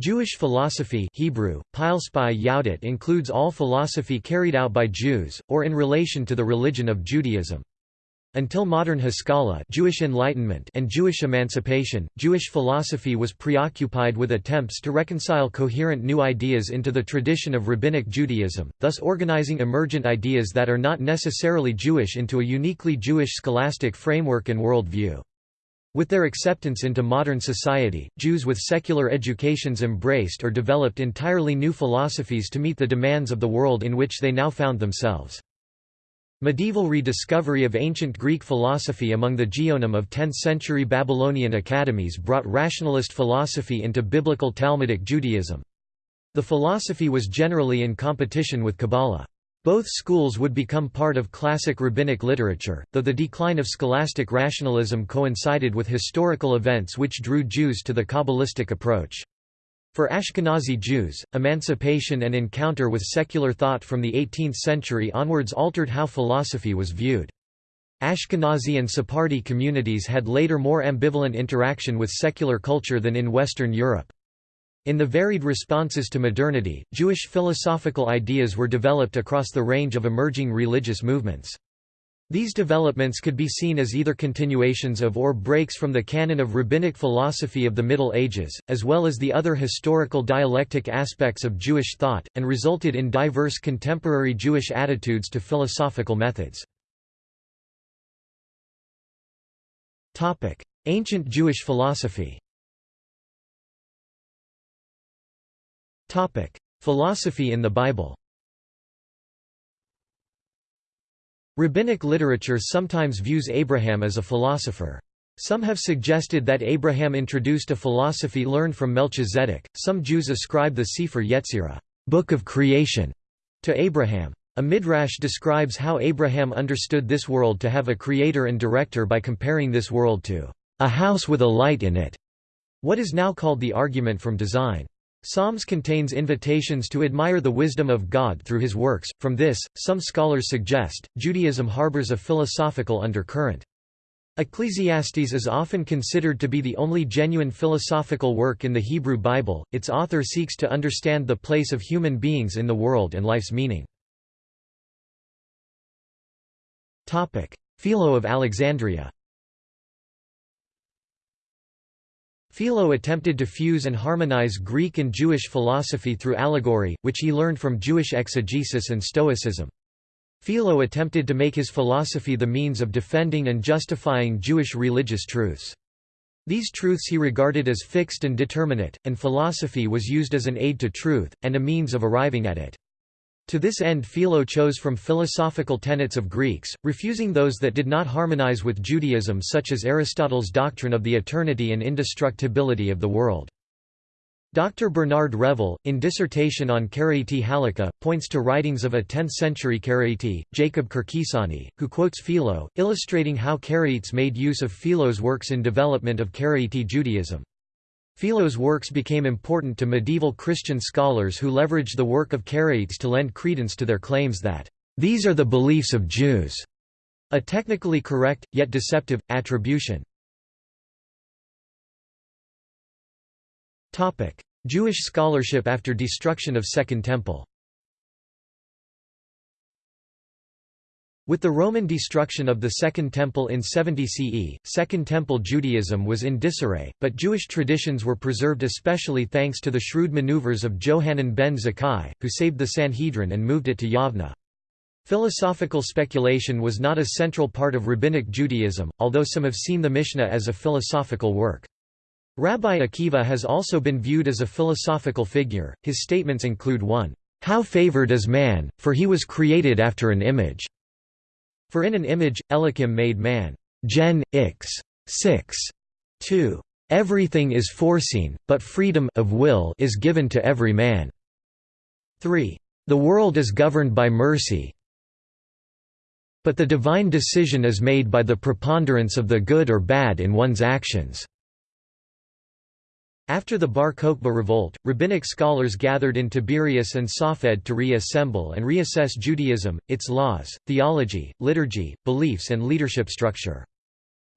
Jewish philosophy Hebrew, Yahudit includes all philosophy carried out by Jews, or in relation to the religion of Judaism. Until modern Haskalah Jewish Enlightenment and Jewish emancipation, Jewish philosophy was preoccupied with attempts to reconcile coherent new ideas into the tradition of Rabbinic Judaism, thus organizing emergent ideas that are not necessarily Jewish into a uniquely Jewish scholastic framework and worldview. With their acceptance into modern society, Jews with secular educations embraced or developed entirely new philosophies to meet the demands of the world in which they now found themselves. Medieval rediscovery of ancient Greek philosophy among the Geonim of 10th-century Babylonian academies brought rationalist philosophy into biblical Talmudic Judaism. The philosophy was generally in competition with Kabbalah. Both schools would become part of classic rabbinic literature, though the decline of scholastic rationalism coincided with historical events which drew Jews to the Kabbalistic approach. For Ashkenazi Jews, emancipation and encounter with secular thought from the 18th century onwards altered how philosophy was viewed. Ashkenazi and Sephardi communities had later more ambivalent interaction with secular culture than in Western Europe. In the varied responses to modernity, Jewish philosophical ideas were developed across the range of emerging religious movements. These developments could be seen as either continuations of or breaks from the canon of rabbinic philosophy of the Middle Ages, as well as the other historical dialectic aspects of Jewish thought, and resulted in diverse contemporary Jewish attitudes to philosophical methods. Ancient Jewish philosophy Topic: Philosophy in the Bible. Rabbinic literature sometimes views Abraham as a philosopher. Some have suggested that Abraham introduced a philosophy learned from Melchizedek. Some Jews ascribe the Sefer Yetzirah, Book of Creation, to Abraham. A midrash describes how Abraham understood this world to have a creator and director by comparing this world to a house with a light in it, what is now called the argument from design. Psalms contains invitations to admire the wisdom of God through his works. From this, some scholars suggest, Judaism harbors a philosophical undercurrent. Ecclesiastes is often considered to be the only genuine philosophical work in the Hebrew Bible. Its author seeks to understand the place of human beings in the world and life's meaning. Philo of Alexandria. Philo attempted to fuse and harmonize Greek and Jewish philosophy through allegory, which he learned from Jewish exegesis and Stoicism. Philo attempted to make his philosophy the means of defending and justifying Jewish religious truths. These truths he regarded as fixed and determinate, and philosophy was used as an aid to truth, and a means of arriving at it. To this end Philo chose from philosophical tenets of Greeks, refusing those that did not harmonize with Judaism such as Aristotle's doctrine of the eternity and indestructibility of the world. Dr. Bernard Revel, in Dissertation on Karaite Halakha, points to writings of a 10th-century Karaite, Jacob Kirkisani, who quotes Philo, illustrating how Karaites made use of Philo's works in development of Karaite Judaism. Philo's works became important to medieval Christian scholars who leveraged the work of Karaites to lend credence to their claims that, "...these are the beliefs of Jews", a technically correct, yet deceptive, attribution. Jewish scholarship after destruction of Second Temple With the Roman destruction of the Second Temple in 70 CE, Second Temple Judaism was in disarray, but Jewish traditions were preserved especially thanks to the shrewd maneuvers of Johanan ben Zakkai, who saved the Sanhedrin and moved it to Yavna. Philosophical speculation was not a central part of Rabbinic Judaism, although some have seen the Mishnah as a philosophical work. Rabbi Akiva has also been viewed as a philosophical figure, his statements include 1. How favored is man, for he was created after an image. For in an image, Elohim made man. Gen. Ix. 6. 2. Everything is foreseen, but freedom of will is given to every man. 3. The world is governed by mercy, but the divine decision is made by the preponderance of the good or bad in one's actions. After the Bar Kokhba revolt, rabbinic scholars gathered in Tiberias and Safed to reassemble and reassess Judaism, its laws, theology, liturgy, beliefs and leadership structure.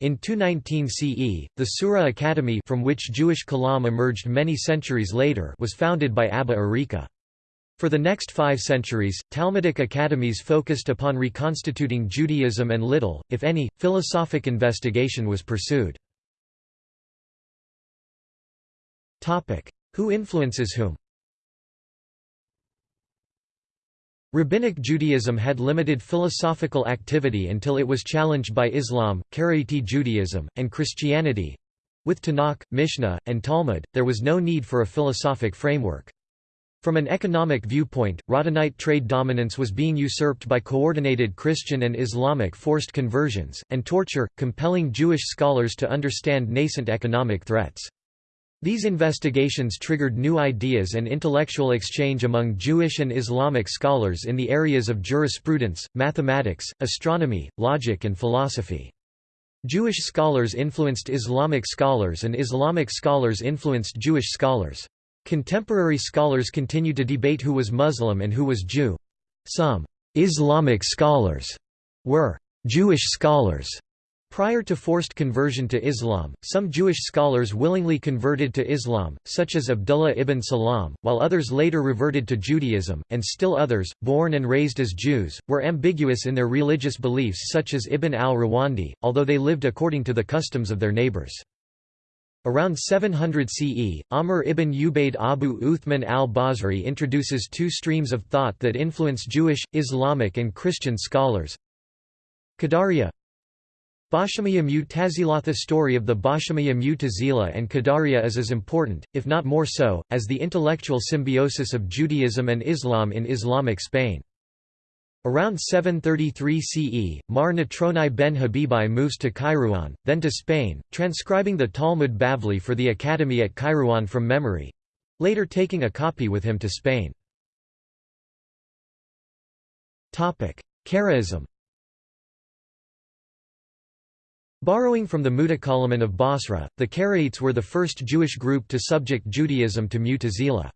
In 219 CE, the Sura Academy from which Jewish Kalam emerged many centuries later was founded by Abba Arika. For the next five centuries, Talmudic academies focused upon reconstituting Judaism and little, if any, philosophic investigation was pursued. Who influences whom Rabbinic Judaism had limited philosophical activity until it was challenged by Islam, Karaite Judaism, and Christianity. With Tanakh, Mishnah, and Talmud, there was no need for a philosophic framework. From an economic viewpoint, Radhanite trade dominance was being usurped by coordinated Christian and Islamic forced conversions, and torture, compelling Jewish scholars to understand nascent economic threats. These investigations triggered new ideas and intellectual exchange among Jewish and Islamic scholars in the areas of jurisprudence, mathematics, astronomy, logic and philosophy. Jewish scholars influenced Islamic scholars and Islamic scholars influenced Jewish scholars. Contemporary scholars continue to debate who was Muslim and who was Jew. Some Islamic scholars were Jewish scholars Prior to forced conversion to Islam, some Jewish scholars willingly converted to Islam, such as Abdullah ibn Salam, while others later reverted to Judaism, and still others, born and raised as Jews, were ambiguous in their religious beliefs such as Ibn al-Rawandi, although they lived according to the customs of their neighbors. Around 700 CE, Amr ibn Ubaid Abu Uthman al-Basri introduces two streams of thought that influence Jewish, Islamic and Christian scholars. Qadariya Bashamiya Mu'tazila The story of the Bashamiya Mu'tazila and Qadariya is as important, if not more so, as the intellectual symbiosis of Judaism and Islam in Islamic Spain. Around 733 CE, Mar Natronai ben Habibai moves to Kairouan, then to Spain, transcribing the Talmud Bavli for the academy at Kairouan from memory—later taking a copy with him to Spain. Karaism Borrowing from the Mutakallimun of Basra, the Karaites were the first Jewish group to subject Judaism to Mu'tazila.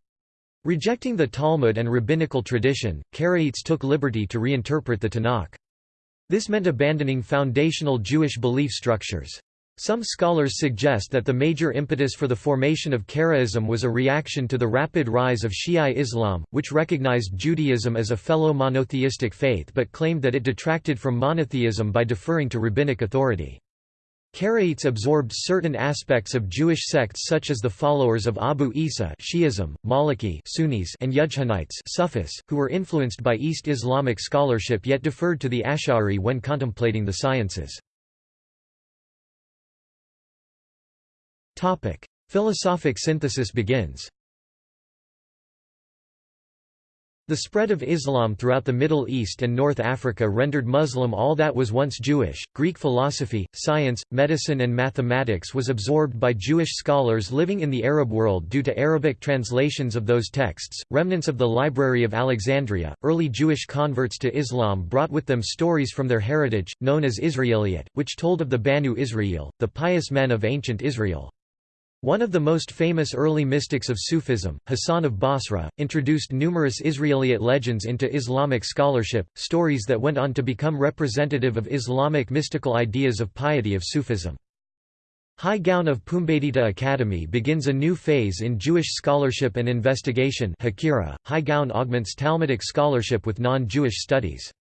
Rejecting the Talmud and rabbinical tradition, Karaites took liberty to reinterpret the Tanakh. This meant abandoning foundational Jewish belief structures. Some scholars suggest that the major impetus for the formation of Karaism was a reaction to the rapid rise of Shi'i Islam, which recognized Judaism as a fellow monotheistic faith but claimed that it detracted from monotheism by deferring to rabbinic authority. Karaites absorbed certain aspects of Jewish sects such as the followers of Abu Isa Shi'ism, Maliki Sunnis and Yudhanites Sufis, who were influenced by East Islamic scholarship yet deferred to the Ash'ari when contemplating the sciences. Philosophic synthesis begins The spread of Islam throughout the Middle East and North Africa rendered Muslim all that was once Jewish. Greek philosophy, science, medicine, and mathematics was absorbed by Jewish scholars living in the Arab world due to Arabic translations of those texts. Remnants of the Library of Alexandria, early Jewish converts to Islam brought with them stories from their heritage, known as Israeliyat, which told of the Banu Israel, the pious men of ancient Israel. One of the most famous early mystics of Sufism, Hassan of Basra, introduced numerous Israelite legends into Islamic scholarship, stories that went on to become representative of Islamic mystical ideas of piety of Sufism. Hai Gaon of Pumbedita Academy begins a new phase in Jewish scholarship and investigation Hakira. Hai Gaon augments Talmudic scholarship with non-Jewish studies.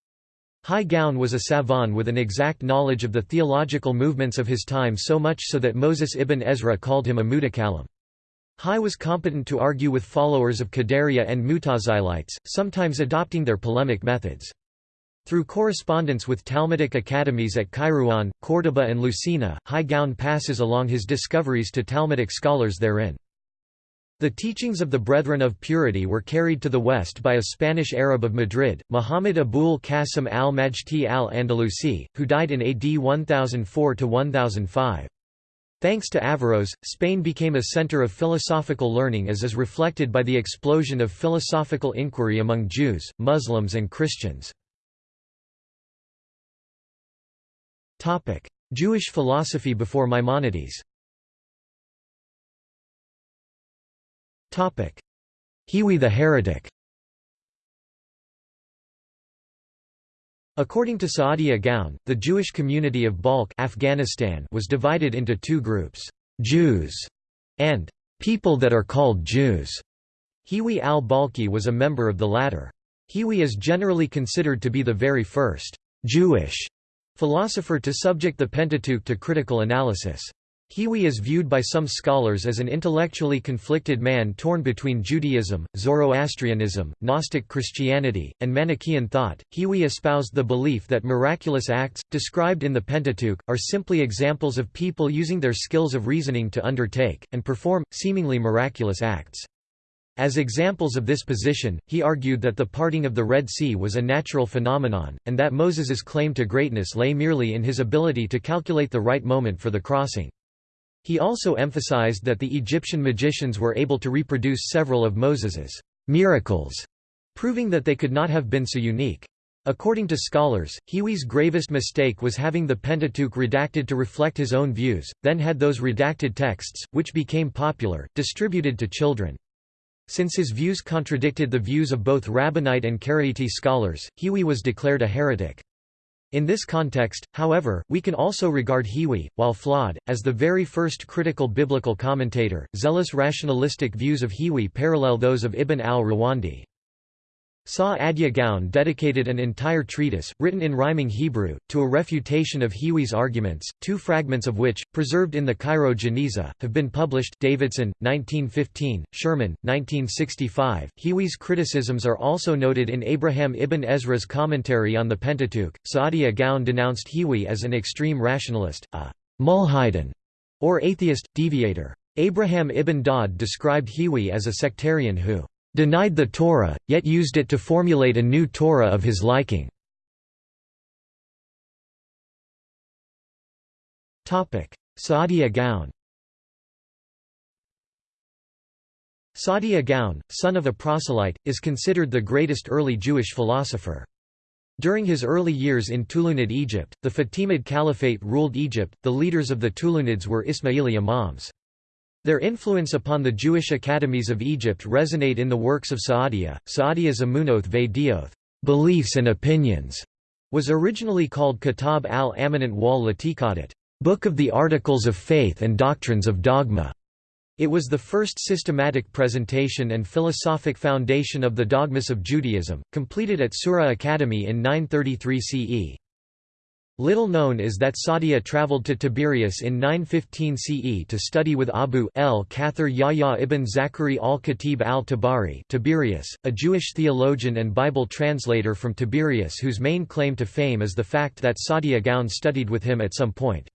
Hai Gaon was a savant with an exact knowledge of the theological movements of his time so much so that Moses ibn Ezra called him a mutakallim. Hai was competent to argue with followers of Qadariya and Mutazilites, sometimes adopting their polemic methods. Through correspondence with Talmudic academies at Kairouan, Córdoba and Lucena, Hai Gaon passes along his discoveries to Talmudic scholars therein. The teachings of the Brethren of Purity were carried to the west by a Spanish Arab of Madrid, Muhammad Abul Qasim al-Majti al-Andalusi, who died in AD 1004–1005. Thanks to Averroes, Spain became a center of philosophical learning as is reflected by the explosion of philosophical inquiry among Jews, Muslims and Christians. Jewish philosophy before Maimonides Hiwi the heretic According to Saadia Gaon, the Jewish community of Balkh Afghanistan was divided into two groups, Jews and people that are called Jews. Hiwi al-Balkhi was a member of the latter. Hiwi is generally considered to be the very first Jewish philosopher to subject the Pentateuch to critical analysis. Hiwi is viewed by some scholars as an intellectually conflicted man torn between Judaism, Zoroastrianism, Gnostic Christianity, and Manichaean thought. Hiwi espoused the belief that miraculous acts, described in the Pentateuch, are simply examples of people using their skills of reasoning to undertake, and perform, seemingly miraculous acts. As examples of this position, he argued that the parting of the Red Sea was a natural phenomenon, and that Moses's claim to greatness lay merely in his ability to calculate the right moment for the crossing. He also emphasized that the Egyptian magicians were able to reproduce several of Moses's miracles, proving that they could not have been so unique. According to scholars, Hiwi's gravest mistake was having the Pentateuch redacted to reflect his own views, then had those redacted texts, which became popular, distributed to children. Since his views contradicted the views of both Rabbinite and Karaite scholars, Hiwi was declared a heretic. In this context, however, we can also regard Hiwi, while flawed, as the very first critical biblical commentator. Zealous rationalistic views of Hiwi parallel those of Ibn al-Rawandi. Sa'adya Gaon dedicated an entire treatise, written in rhyming Hebrew, to a refutation of Hiwi's arguments, two fragments of which, preserved in the Cairo Geniza, have been published Davidson, 1915, Sherman, 1965. Hiwi's criticisms are also noted in Abraham ibn Ezra's commentary on the Pentateuch. Sa'adya Gaon denounced Hiwi as an extreme rationalist, a mulhidin, or atheist, deviator. Abraham ibn Daud described Hiwi as a sectarian who denied the Torah, yet used it to formulate a new Torah of his liking. Saadia Gaon Saadia Gaon, son of a proselyte, is considered the greatest early Jewish philosopher. During his early years in Tulunid Egypt, the Fatimid Caliphate ruled Egypt, the leaders of the Tulunids were Ismaili imams. Their influence upon the Jewish academies of Egypt resonate in the works of Saadia. Saadia's Amunoth Ve'dioth beliefs and opinions, was originally called Kitab al-Amanat wal Latikadat, Book of the Articles of Faith and Doctrines of Dogma. It was the first systematic presentation and philosophic foundation of the dogmas of Judaism, completed at Sura Academy in 933 CE. Little known is that Saadia traveled to Tiberias in 915 CE to study with Abu el-Kathir Yahya ibn Zachari al-Khatib al-Tabari Tiberias, a Jewish theologian and Bible translator from Tiberias whose main claim to fame is the fact that Saadia Gaon studied with him at some point.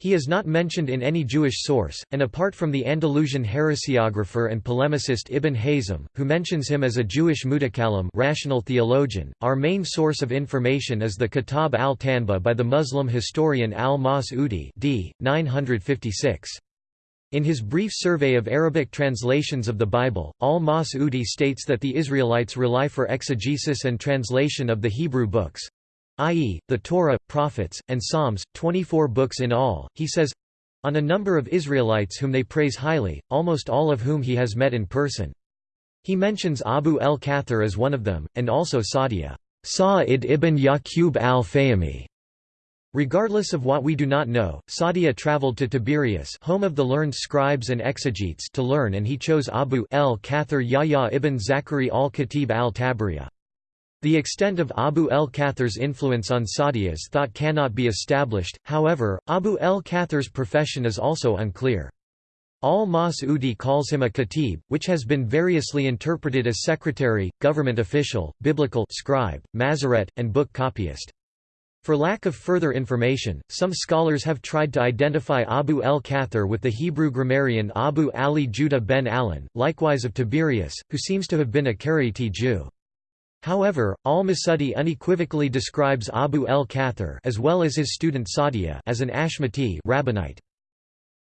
He is not mentioned in any Jewish source, and apart from the Andalusian heresiographer and polemicist Ibn Hazm, who mentions him as a Jewish mutakalim rational theologian, our main source of information is the Kitab al-Tanba by the Muslim historian al-Mas'udi d. 956. In his brief survey of Arabic translations of the Bible, al-Mas'udi states that the Israelites rely for exegesis and translation of the Hebrew books, i.e., the Torah, Prophets, and Psalms, 24 books in all, he says on a number of Israelites whom they praise highly, almost all of whom he has met in person. He mentions Abu el-Kathir as one of them, and also Saadia Sa'id ibn Yaqub al-Fahmi. Regardless of what we do not know, Saadia traveled to Tiberias home of the learned scribes and exegetes to learn and he chose Abu el-Kathir Yahya ibn Zachari al-Khatib al-Tabriya. The extent of Abu el-Kathir's influence on Saadia's thought cannot be established, however, Abu el-Kathir's profession is also unclear. Al-Mas'udi calls him a khatib, which has been variously interpreted as secretary, government official, biblical scribe, mazaret, and book copyist. For lack of further information, some scholars have tried to identify Abu el-Kathir with the Hebrew grammarian Abu Ali Judah ben Alan, likewise of Tiberias, who seems to have been a Karaite Jew. However, al-Masudi unequivocally describes Abu el-Kathir as well as his student Saadia as an Ashmati rabbinite.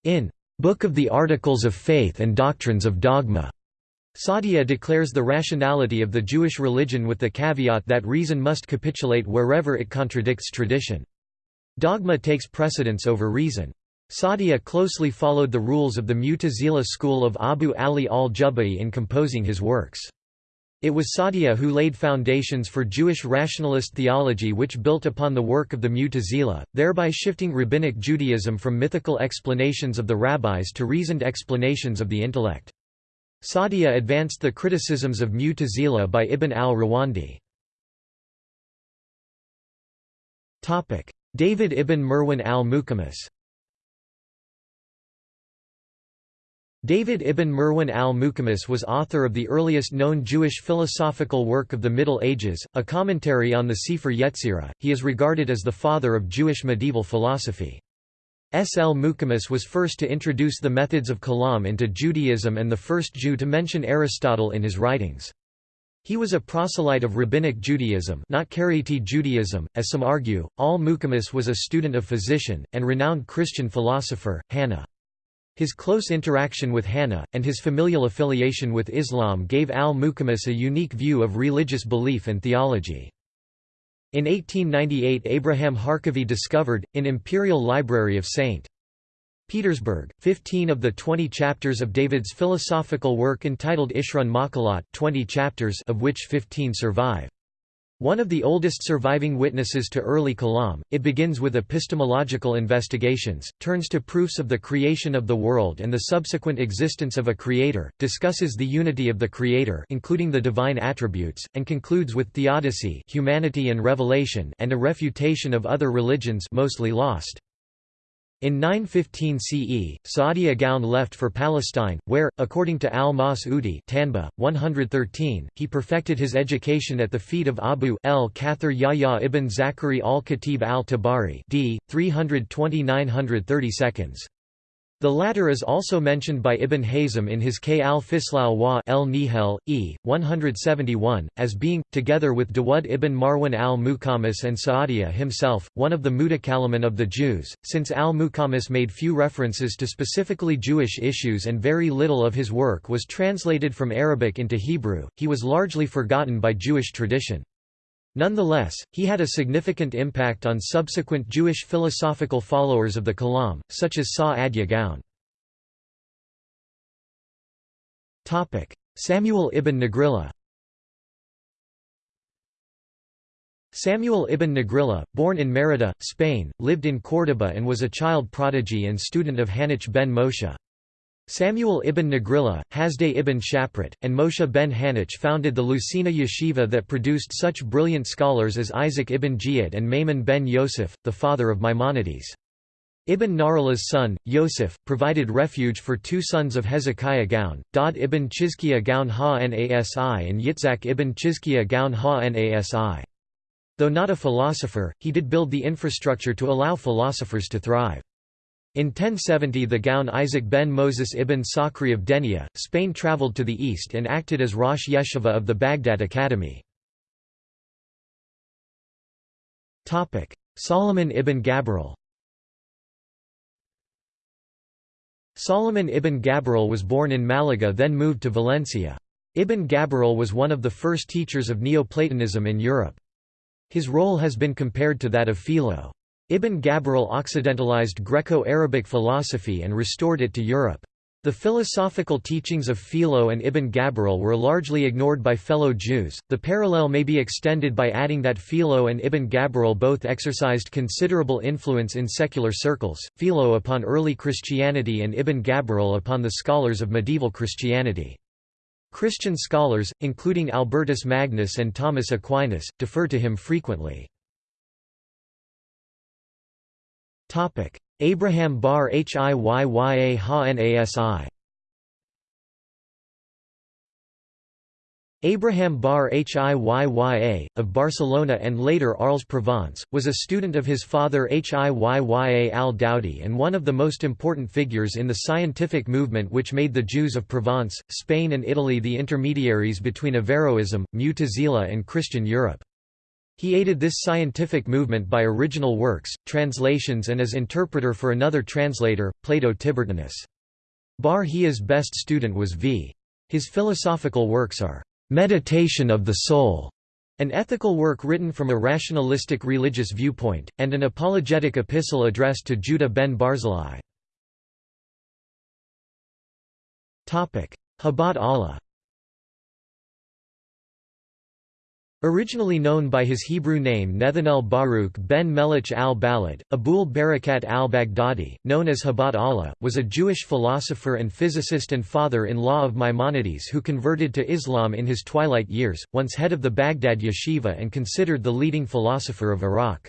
In Book of the Articles of Faith and Doctrines of Dogma, Saadia declares the rationality of the Jewish religion with the caveat that reason must capitulate wherever it contradicts tradition. Dogma takes precedence over reason. Saadia closely followed the rules of the Mu'tazila school of Abu Ali al-Jubai in composing his works. It was Saadia who laid foundations for Jewish rationalist theology which built upon the work of the Mu'tazila, thereby shifting rabbinic Judaism from mythical explanations of the rabbis to reasoned explanations of the intellect. Saadia advanced the criticisms of Mu'tazila by Ibn al-Rawandi. David ibn Mirwan al-Muqammis David ibn Mirwan al-Muqammis was author of the earliest known Jewish philosophical work of the Middle Ages, a commentary on the Sefer Yetzirah. He is regarded as the father of Jewish medieval philosophy. S. L. Muqammis was first to introduce the methods of kalam into Judaism and the first Jew to mention Aristotle in his writings. He was a proselyte of Rabbinic Judaism not Karaite Judaism, as some argue. Al-Muqammis was a student of physician, and renowned Christian philosopher, Hanna. His close interaction with Hannah, and his familial affiliation with Islam gave al-Muqammis a unique view of religious belief and theology. In 1898 Abraham Harkavy discovered, in Imperial Library of St. Petersburg, 15 of the 20 chapters of David's philosophical work entitled Ishrun Maqalat 20 chapters of which 15 survive. One of the oldest surviving witnesses to early Kalam, it begins with epistemological investigations, turns to proofs of the creation of the world and the subsequent existence of a creator, discusses the unity of the creator including the divine attributes, and concludes with theodicy humanity and revelation and a refutation of other religions mostly lost. In 915 CE, Saadia Gaon left for Palestine, where, according to al-Mas'udi Tanba, 113, he perfected his education at the feet of Abu el-Kathir Yahya ibn Zakari al-Khatib al-Tabari d. 320–930 seconds. The latter is also mentioned by Ibn Hazm in his K al-Fislal wa el Nihel, e. 171, as being, together with Dawud ibn Marwan al-Muqammis and Sa'adiyya himself, one of the Mutakalimin of the Jews. Since al-Muqammis made few references to specifically Jewish issues and very little of his work was translated from Arabic into Hebrew, he was largely forgotten by Jewish tradition. Nonetheless, he had a significant impact on subsequent Jewish philosophical followers of the Kalam, such as Sa'adya Gaon. Samuel ibn Nagrilla Samuel ibn Nagrilla, born in Merida, Spain, lived in Córdoba and was a child prodigy and student of Hanoch ben Moshe. Samuel ibn Nagrilla, Hasdai ibn Shaprut, and Moshe ben Hanoch founded the Lucena yeshiva that produced such brilliant scholars as Isaac ibn Jiyad and Maimon ben Yosef, the father of Maimonides. Ibn Narilla's son, Yosef, provided refuge for two sons of Hezekiah Gaon, Dod ibn Chizkiah Gaon ha-Nasi and Yitzhak ibn Chizkiah Gaon ha-Nasi. Though not a philosopher, he did build the infrastructure to allow philosophers to thrive. In 1070 the Gaon Isaac ben Moses ibn Sakri of Denia, Spain travelled to the east and acted as Rosh Yeshiva of the Baghdad Academy. Solomon ibn Gabirol Solomon ibn Gabirol was born in Malaga then moved to Valencia. Ibn Gabirol was one of the first teachers of Neoplatonism in Europe. His role has been compared to that of Philo. Ibn Gabirol occidentalized Greco-Arabic philosophy and restored it to Europe. The philosophical teachings of Philo and Ibn Gabirol were largely ignored by fellow Jews. The parallel may be extended by adding that Philo and Ibn Gabirol both exercised considerable influence in secular circles, Philo upon early Christianity and Ibn Gabirol upon the scholars of medieval Christianity. Christian scholars, including Albertus Magnus and Thomas Aquinas, defer to him frequently. Abraham bar Hiyya ha Nasi Abraham bar Hiyya, of Barcelona and later Arles-Provence, was a student of his father Hiyya al-Dawdi and one of the most important figures in the scientific movement which made the Jews of Provence, Spain and Italy the intermediaries between Averroism, Mu'tazila and Christian Europe. He aided this scientific movement by original works, translations and as interpreter for another translator, Plato Tiburtinus. Bar Hiyya's best student was v. His philosophical works are, "'Meditation of the Soul' an ethical work written from a rationalistic religious viewpoint, and an apologetic epistle addressed to Judah ben Barzillai. Habat Allah Originally known by his Hebrew name Nethanel Baruch ben Melech al-Balad, Abul Barakat al-Baghdadi, known as Habat Allah, was a Jewish philosopher and physicist and father-in-law of Maimonides who converted to Islam in his twilight years, once head of the Baghdad yeshiva and considered the leading philosopher of Iraq.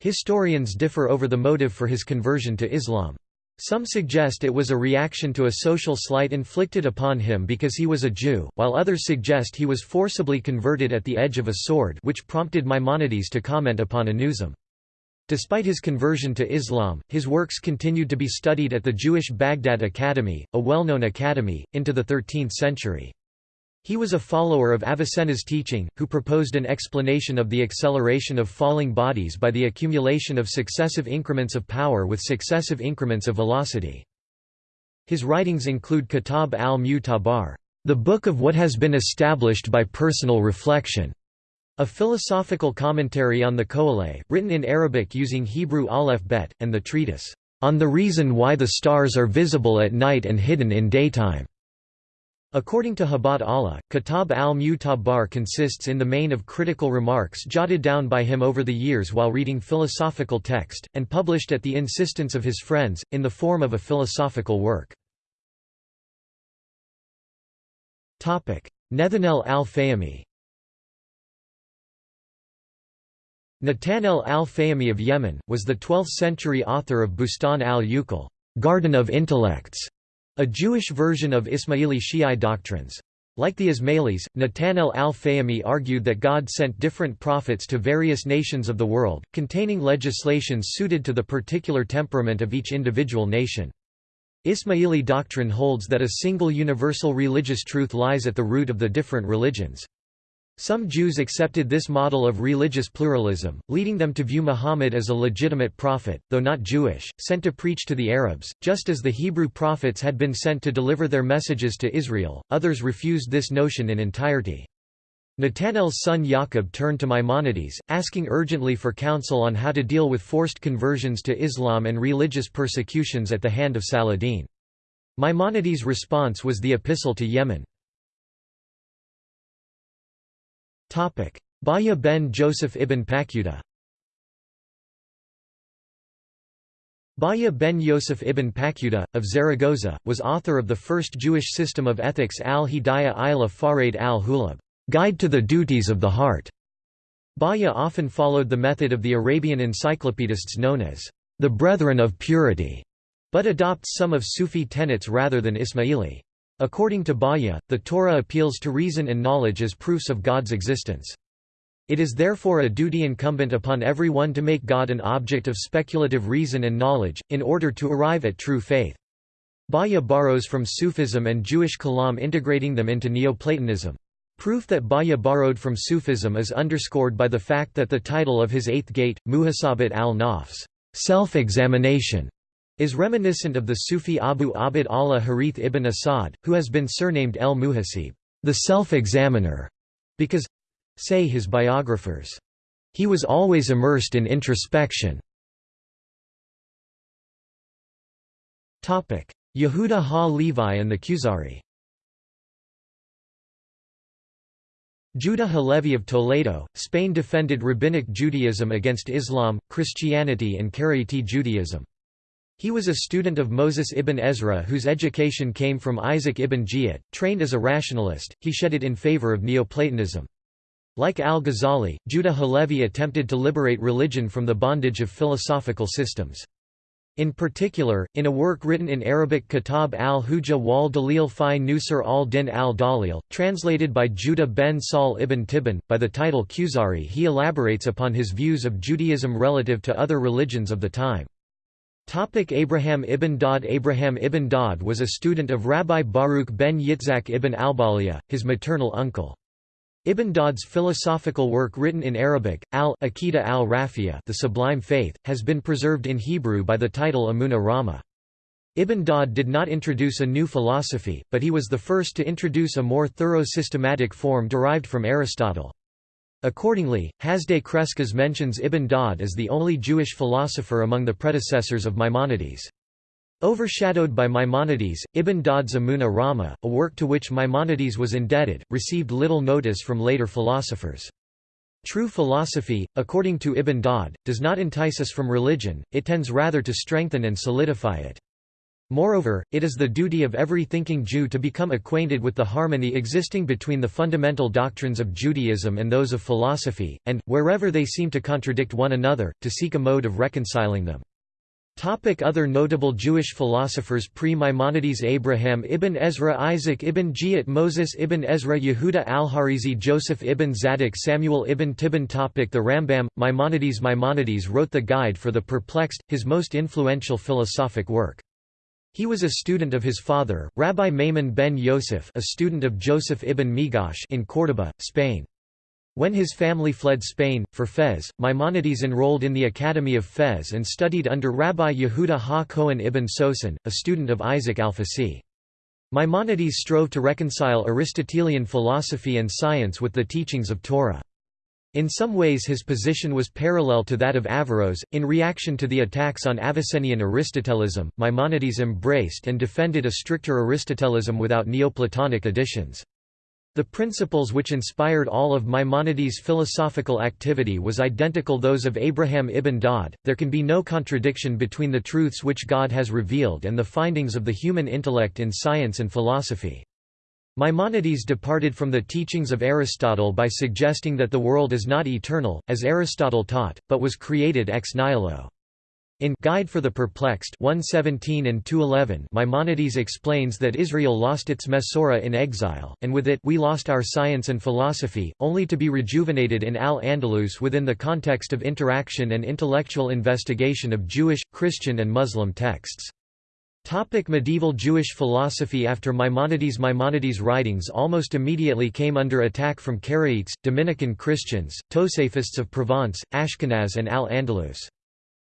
Historians differ over the motive for his conversion to Islam. Some suggest it was a reaction to a social slight inflicted upon him because he was a Jew, while others suggest he was forcibly converted at the edge of a sword which prompted Maimonides to comment upon Anusim. Despite his conversion to Islam, his works continued to be studied at the Jewish Baghdad Academy, a well-known academy, into the 13th century. He was a follower of Avicenna's teaching, who proposed an explanation of the acceleration of falling bodies by the accumulation of successive increments of power with successive increments of velocity. His writings include Kitab al-Mu'tabar, the book of what has been established by personal reflection, a philosophical commentary on the Qoheleh, written in Arabic using Hebrew aleph bet, and the treatise, On the Reason Why the Stars Are Visible at Night and Hidden in Daytime. According to Habat Allah, Kitab al-Mu'tabar consists in the main of critical remarks jotted down by him over the years while reading philosophical text, and published at the insistence of his friends, in the form of a philosophical work. Nethanel al-Fahmi Natanel al-Fahmi of Yemen, was the 12th-century author of Bustan al-Uqul Garden of Intellects", a Jewish version of Ismaili Shi'i doctrines. Like the Ismailis, Natanel al-Fahmi argued that God sent different prophets to various nations of the world, containing legislations suited to the particular temperament of each individual nation. Ismaili doctrine holds that a single universal religious truth lies at the root of the different religions. Some Jews accepted this model of religious pluralism, leading them to view Muhammad as a legitimate prophet, though not Jewish, sent to preach to the Arabs, just as the Hebrew prophets had been sent to deliver their messages to Israel. Others refused this notion in entirety. Natanel's son Yaqub turned to Maimonides, asking urgently for counsel on how to deal with forced conversions to Islam and religious persecutions at the hand of Saladin. Maimonides' response was the Epistle to Yemen. Bahya ben Joseph ibn Paquta Bahya ben Yosef ibn Paquta, of Zaragoza, was author of the first Jewish system of ethics al-Hidayah ila Faraid al-Qulub Guide to the Duties of the Heart". Bahya often followed the method of the Arabian encyclopedists known as the Brethren of Purity, but adopts some of Sufi tenets rather than Ismaili. According to Bahya, the Torah appeals to reason and knowledge as proofs of God's existence. It is therefore a duty incumbent upon everyone to make God an object of speculative reason and knowledge, in order to arrive at true faith. Bahya borrows from Sufism and Jewish Kalam integrating them into Neoplatonism. Proof that Bahya borrowed from Sufism is underscored by the fact that the title of his eighth gate, Muhasabat al-Nafs self-examination, is reminiscent of the Sufi Abu Abd Allah Harith ibn Asad, who has been surnamed El Muhasib, the self-examiner, because say his biographers, he was always immersed in introspection. Yehuda ha-Levi and the Kuzari Judah Halevi of Toledo, Spain defended Rabbinic Judaism against Islam, Christianity and Karaite Judaism. He was a student of Moses ibn Ezra whose education came from Isaac ibn Jiyat. Trained as a rationalist, he shed it in favor of Neoplatonism. Like al-Ghazali, Judah Halevi attempted to liberate religion from the bondage of philosophical systems. In particular, in a work written in Arabic Kitab al-Hujja wal Dalil fi Nusr al-Din al-Dalil, translated by Judah ben Saul ibn Tibbon, by the title Kuzari he elaborates upon his views of Judaism relative to other religions of the time. Topic Abraham ibn Dawud Abraham ibn Dawud was a student of Rabbi Baruch ben Yitzhak ibn Albalia, his maternal uncle. Ibn Dawud's philosophical work written in Arabic, al-Aqidah al-Rafia the Sublime Faith, has been preserved in Hebrew by the title Amunah Rama. Ibn Dawud did not introduce a new philosophy, but he was the first to introduce a more thorough systematic form derived from Aristotle. Accordingly, Hasdai Crescas mentions Ibn Dawud as the only Jewish philosopher among the predecessors of Maimonides. Overshadowed by Maimonides, Ibn Daud's Amuna Rama, a work to which Maimonides was indebted, received little notice from later philosophers. True philosophy, according to Ibn Daud, does not entice us from religion, it tends rather to strengthen and solidify it. Moreover, it is the duty of every thinking Jew to become acquainted with the harmony existing between the fundamental doctrines of Judaism and those of philosophy, and, wherever they seem to contradict one another, to seek a mode of reconciling them. Topic Other notable Jewish philosophers Pre-Maimonides Abraham ibn Ezra Isaac ibn Giat Moses ibn Ezra Yehuda al-Harizi Joseph ibn Zadok Samuel ibn Tibbon topic The Rambam, Maimonides Maimonides wrote the Guide for the Perplexed, his most influential philosophic work. He was a student of his father, Rabbi Maimon ben Yosef a student of Joseph ibn Migash in Córdoba, Spain. When his family fled Spain, for Fez, Maimonides enrolled in the Academy of Fez and studied under Rabbi Yehuda ha-Kohen ibn Sosin, a student of Isaac al-Fasi. Maimonides strove to reconcile Aristotelian philosophy and science with the teachings of Torah. In some ways his position was parallel to that of Averroes. In reaction to the attacks on Avicennian Aristotelism, Maimonides embraced and defended a stricter Aristotelism without Neoplatonic additions. The principles which inspired all of Maimonides' philosophical activity was identical those of Abraham ibn Daud. There can be no contradiction between the truths which God has revealed and the findings of the human intellect in science and philosophy. Maimonides departed from the teachings of Aristotle by suggesting that the world is not eternal, as Aristotle taught, but was created ex nihilo. In Guide for the Perplexed 117 and 211 Maimonides explains that Israel lost its Mesorah in exile, and with it we lost our science and philosophy, only to be rejuvenated in Al-Andalus within the context of interaction and intellectual investigation of Jewish, Christian and Muslim texts. Topic medieval Jewish philosophy After Maimonides Maimonides' writings almost immediately came under attack from Karaites, Dominican Christians, Tosafists of Provence, Ashkenaz and Al-Andalus.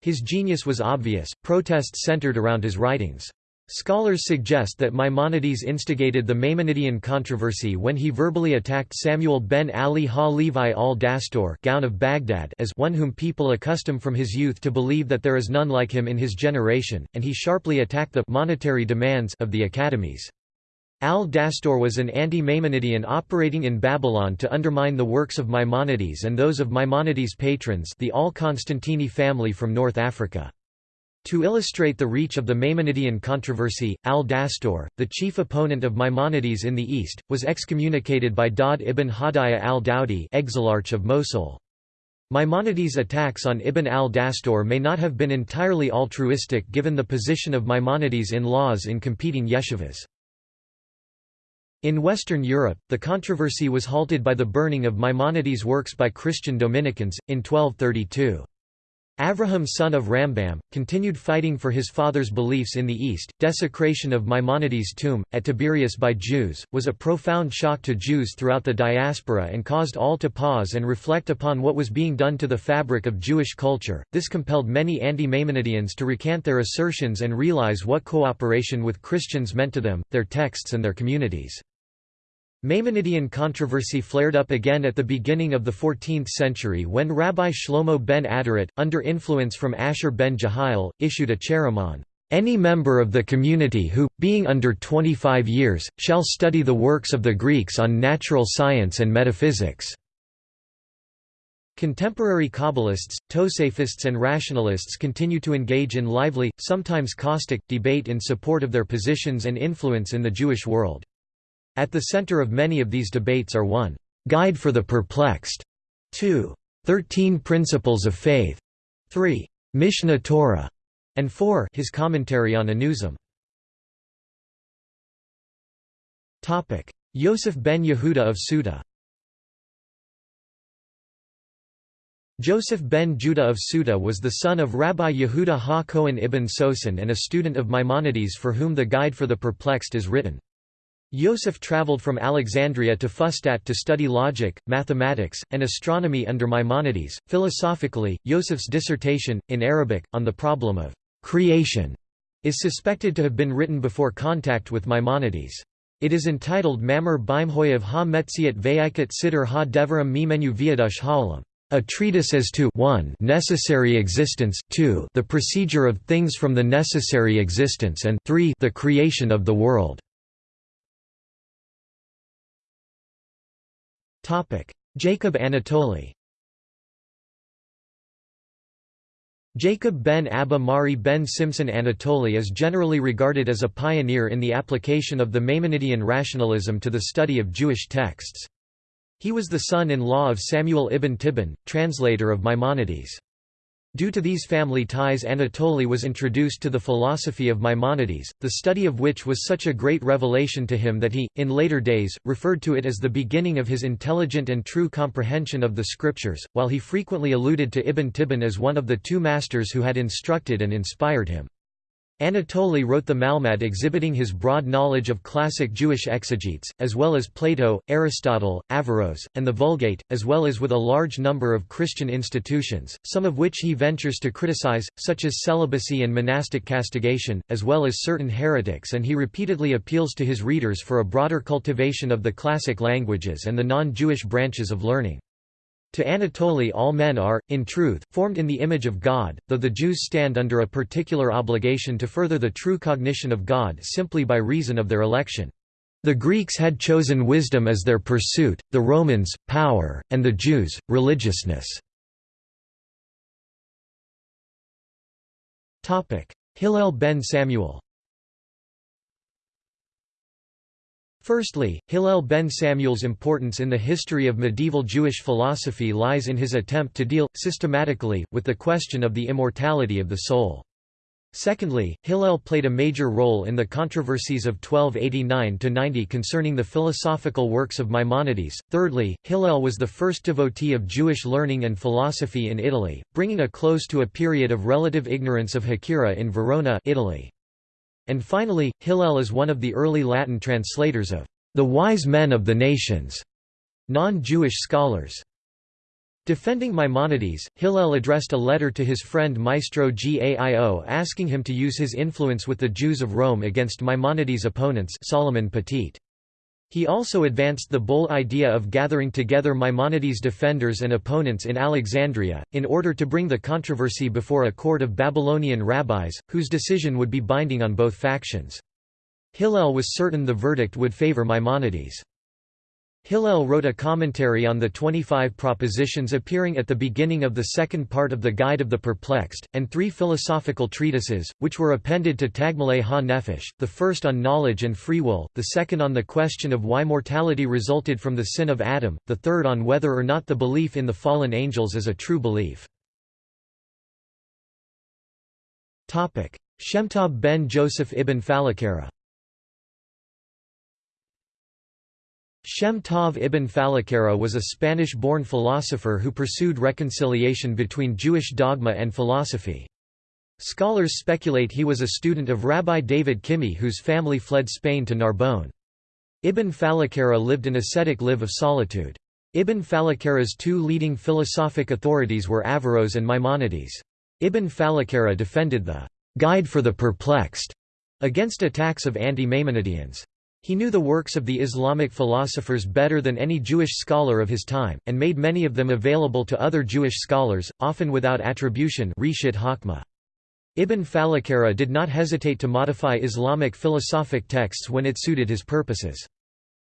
His genius was obvious, protests centered around his writings. Scholars suggest that Maimonides instigated the Maimonidean controversy when he verbally attacked Samuel ben Ali ha-Levi al-Dastor of Baghdad as one whom people accustom from his youth to believe that there is none like him in his generation, and he sharply attacked the monetary demands of the academies. Al-Dastor was an anti-Maimonidean operating in Babylon to undermine the works of Maimonides and those of Maimonides' patrons the Al-Constantini family from North Africa. To illustrate the reach of the Maimonidean controversy, al-Dastor, the chief opponent of Maimonides in the East, was excommunicated by Daud ibn Hadaya al-Dawdi exilarch of Mosul. Maimonides' attacks on Ibn al-Dastor may not have been entirely altruistic given the position of Maimonides in laws in competing yeshivas. In Western Europe, the controversy was halted by the burning of Maimonides' works by Christian Dominicans, in 1232. Avraham son of Rambam, continued fighting for his father's beliefs in the East. Desecration of Maimonides' tomb, at Tiberias by Jews, was a profound shock to Jews throughout the diaspora and caused all to pause and reflect upon what was being done to the fabric of Jewish culture. This compelled many anti Maimonideans to recant their assertions and realize what cooperation with Christians meant to them, their texts, and their communities. Maimonidean controversy flared up again at the beginning of the 14th century when Rabbi Shlomo ben Aderet, under influence from Asher ben Jehiel, issued a cheremon. Any member of the community who, being under 25 years, shall study the works of the Greeks on natural science and metaphysics." Contemporary Kabbalists, Tosafists and rationalists continue to engage in lively, sometimes caustic, debate in support of their positions and influence in the Jewish world. At the center of many of these debates are 1. Guide for the Perplexed, 2. Thirteen Principles of Faith, 3. Mishneh Torah, and 4. His commentary on Anusim. Yosef ben Yehuda of Ceuta Joseph ben Judah of Ceuta was the son of Rabbi Yehuda ha-Kohen ibn Sosin and a student of Maimonides for whom the Guide for the Perplexed is written. Yosef traveled from Alexandria to Fustat to study logic, mathematics, and astronomy under Maimonides. Philosophically, Yosef's dissertation, in Arabic, on the problem of creation, is suspected to have been written before contact with Maimonides. It is entitled Mamar Bimhoyev ha Metziat Vayikat Siddur ha Devarim Mimenu Viadush Ha'olam. A treatise as to 1 necessary existence 2 the procedure of things from the necessary existence and 3 the creation of the world. Jacob Anatoli Jacob ben Abba Mari ben Simson Anatoli is generally regarded as a pioneer in the application of the Maimonidean rationalism to the study of Jewish texts. He was the son-in-law of Samuel ibn Tibbon, translator of Maimonides. Due to these family ties Anatoli was introduced to the philosophy of Maimonides, the study of which was such a great revelation to him that he, in later days, referred to it as the beginning of his intelligent and true comprehension of the scriptures, while he frequently alluded to Ibn Tibbon as one of the two masters who had instructed and inspired him. Anatoli wrote the Malmad exhibiting his broad knowledge of classic Jewish exegetes, as well as Plato, Aristotle, Averroes, and the Vulgate, as well as with a large number of Christian institutions, some of which he ventures to criticize, such as celibacy and monastic castigation, as well as certain heretics and he repeatedly appeals to his readers for a broader cultivation of the classic languages and the non-Jewish branches of learning. To Anatoli all men are, in truth, formed in the image of God, though the Jews stand under a particular obligation to further the true cognition of God simply by reason of their election. The Greeks had chosen wisdom as their pursuit, the Romans, power, and the Jews, religiousness. Hillel ben Samuel Firstly, Hillel ben Samuel's importance in the history of medieval Jewish philosophy lies in his attempt to deal, systematically, with the question of the immortality of the soul. Secondly, Hillel played a major role in the controversies of 1289–90 concerning the philosophical works of Maimonides. Thirdly, Hillel was the first devotee of Jewish learning and philosophy in Italy, bringing a close to a period of relative ignorance of Hecyra in Verona Italy. And finally, Hillel is one of the early Latin translators of the wise men of the nations, non-Jewish scholars. Defending Maimonides, Hillel addressed a letter to his friend Maestro Gaio asking him to use his influence with the Jews of Rome against Maimonides' opponents Solomon Petit. He also advanced the bold idea of gathering together Maimonides' defenders and opponents in Alexandria, in order to bring the controversy before a court of Babylonian rabbis, whose decision would be binding on both factions. Hillel was certain the verdict would favor Maimonides. Hillel wrote a commentary on the 25 propositions appearing at the beginning of the second part of the Guide of the Perplexed, and three philosophical treatises, which were appended to Tagmale ha-Nefesh, the first on knowledge and free will, the second on the question of why mortality resulted from the sin of Adam, the third on whether or not the belief in the fallen angels is a true belief. Shem Tov ben Joseph ibn Phalakara Shem Tov ibn Phalakara was a Spanish-born philosopher who pursued reconciliation between Jewish dogma and philosophy. Scholars speculate he was a student of Rabbi David Kimhi whose family fled Spain to Narbonne. Ibn Phalakara lived an ascetic live of solitude. Ibn Phalakara's two leading philosophic authorities were Averroes and Maimonides. Ibn Phalakara defended the «Guide for the Perplexed» against attacks of anti-Maimonideans. He knew the works of the Islamic philosophers better than any Jewish scholar of his time, and made many of them available to other Jewish scholars, often without attribution Ibn Phalakara did not hesitate to modify Islamic philosophic texts when it suited his purposes.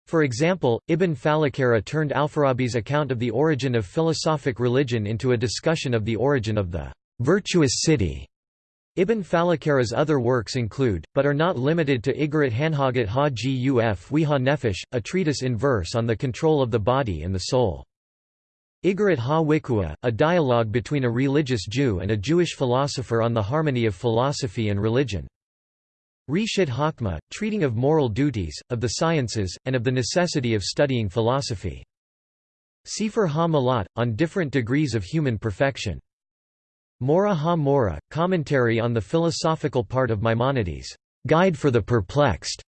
For example, Ibn Phalakara turned Alfarabi's account of the origin of philosophic religion into a discussion of the origin of the virtuous city Ibn Phalakara's other works include, but are not limited to Igarat Hanhagat ha Guf Wiha Nefesh, a treatise in verse on the control of the body and the soul. Igarat ha Wikua, a dialogue between a religious Jew and a Jewish philosopher on the harmony of philosophy and religion. Reshit Hakma, treating of moral duties, of the sciences, and of the necessity of studying philosophy. Sefer ha-Malat, on different degrees of human perfection. Mora ha-Mora, commentary on the philosophical part of Maimonides' Guide for the Perplexed.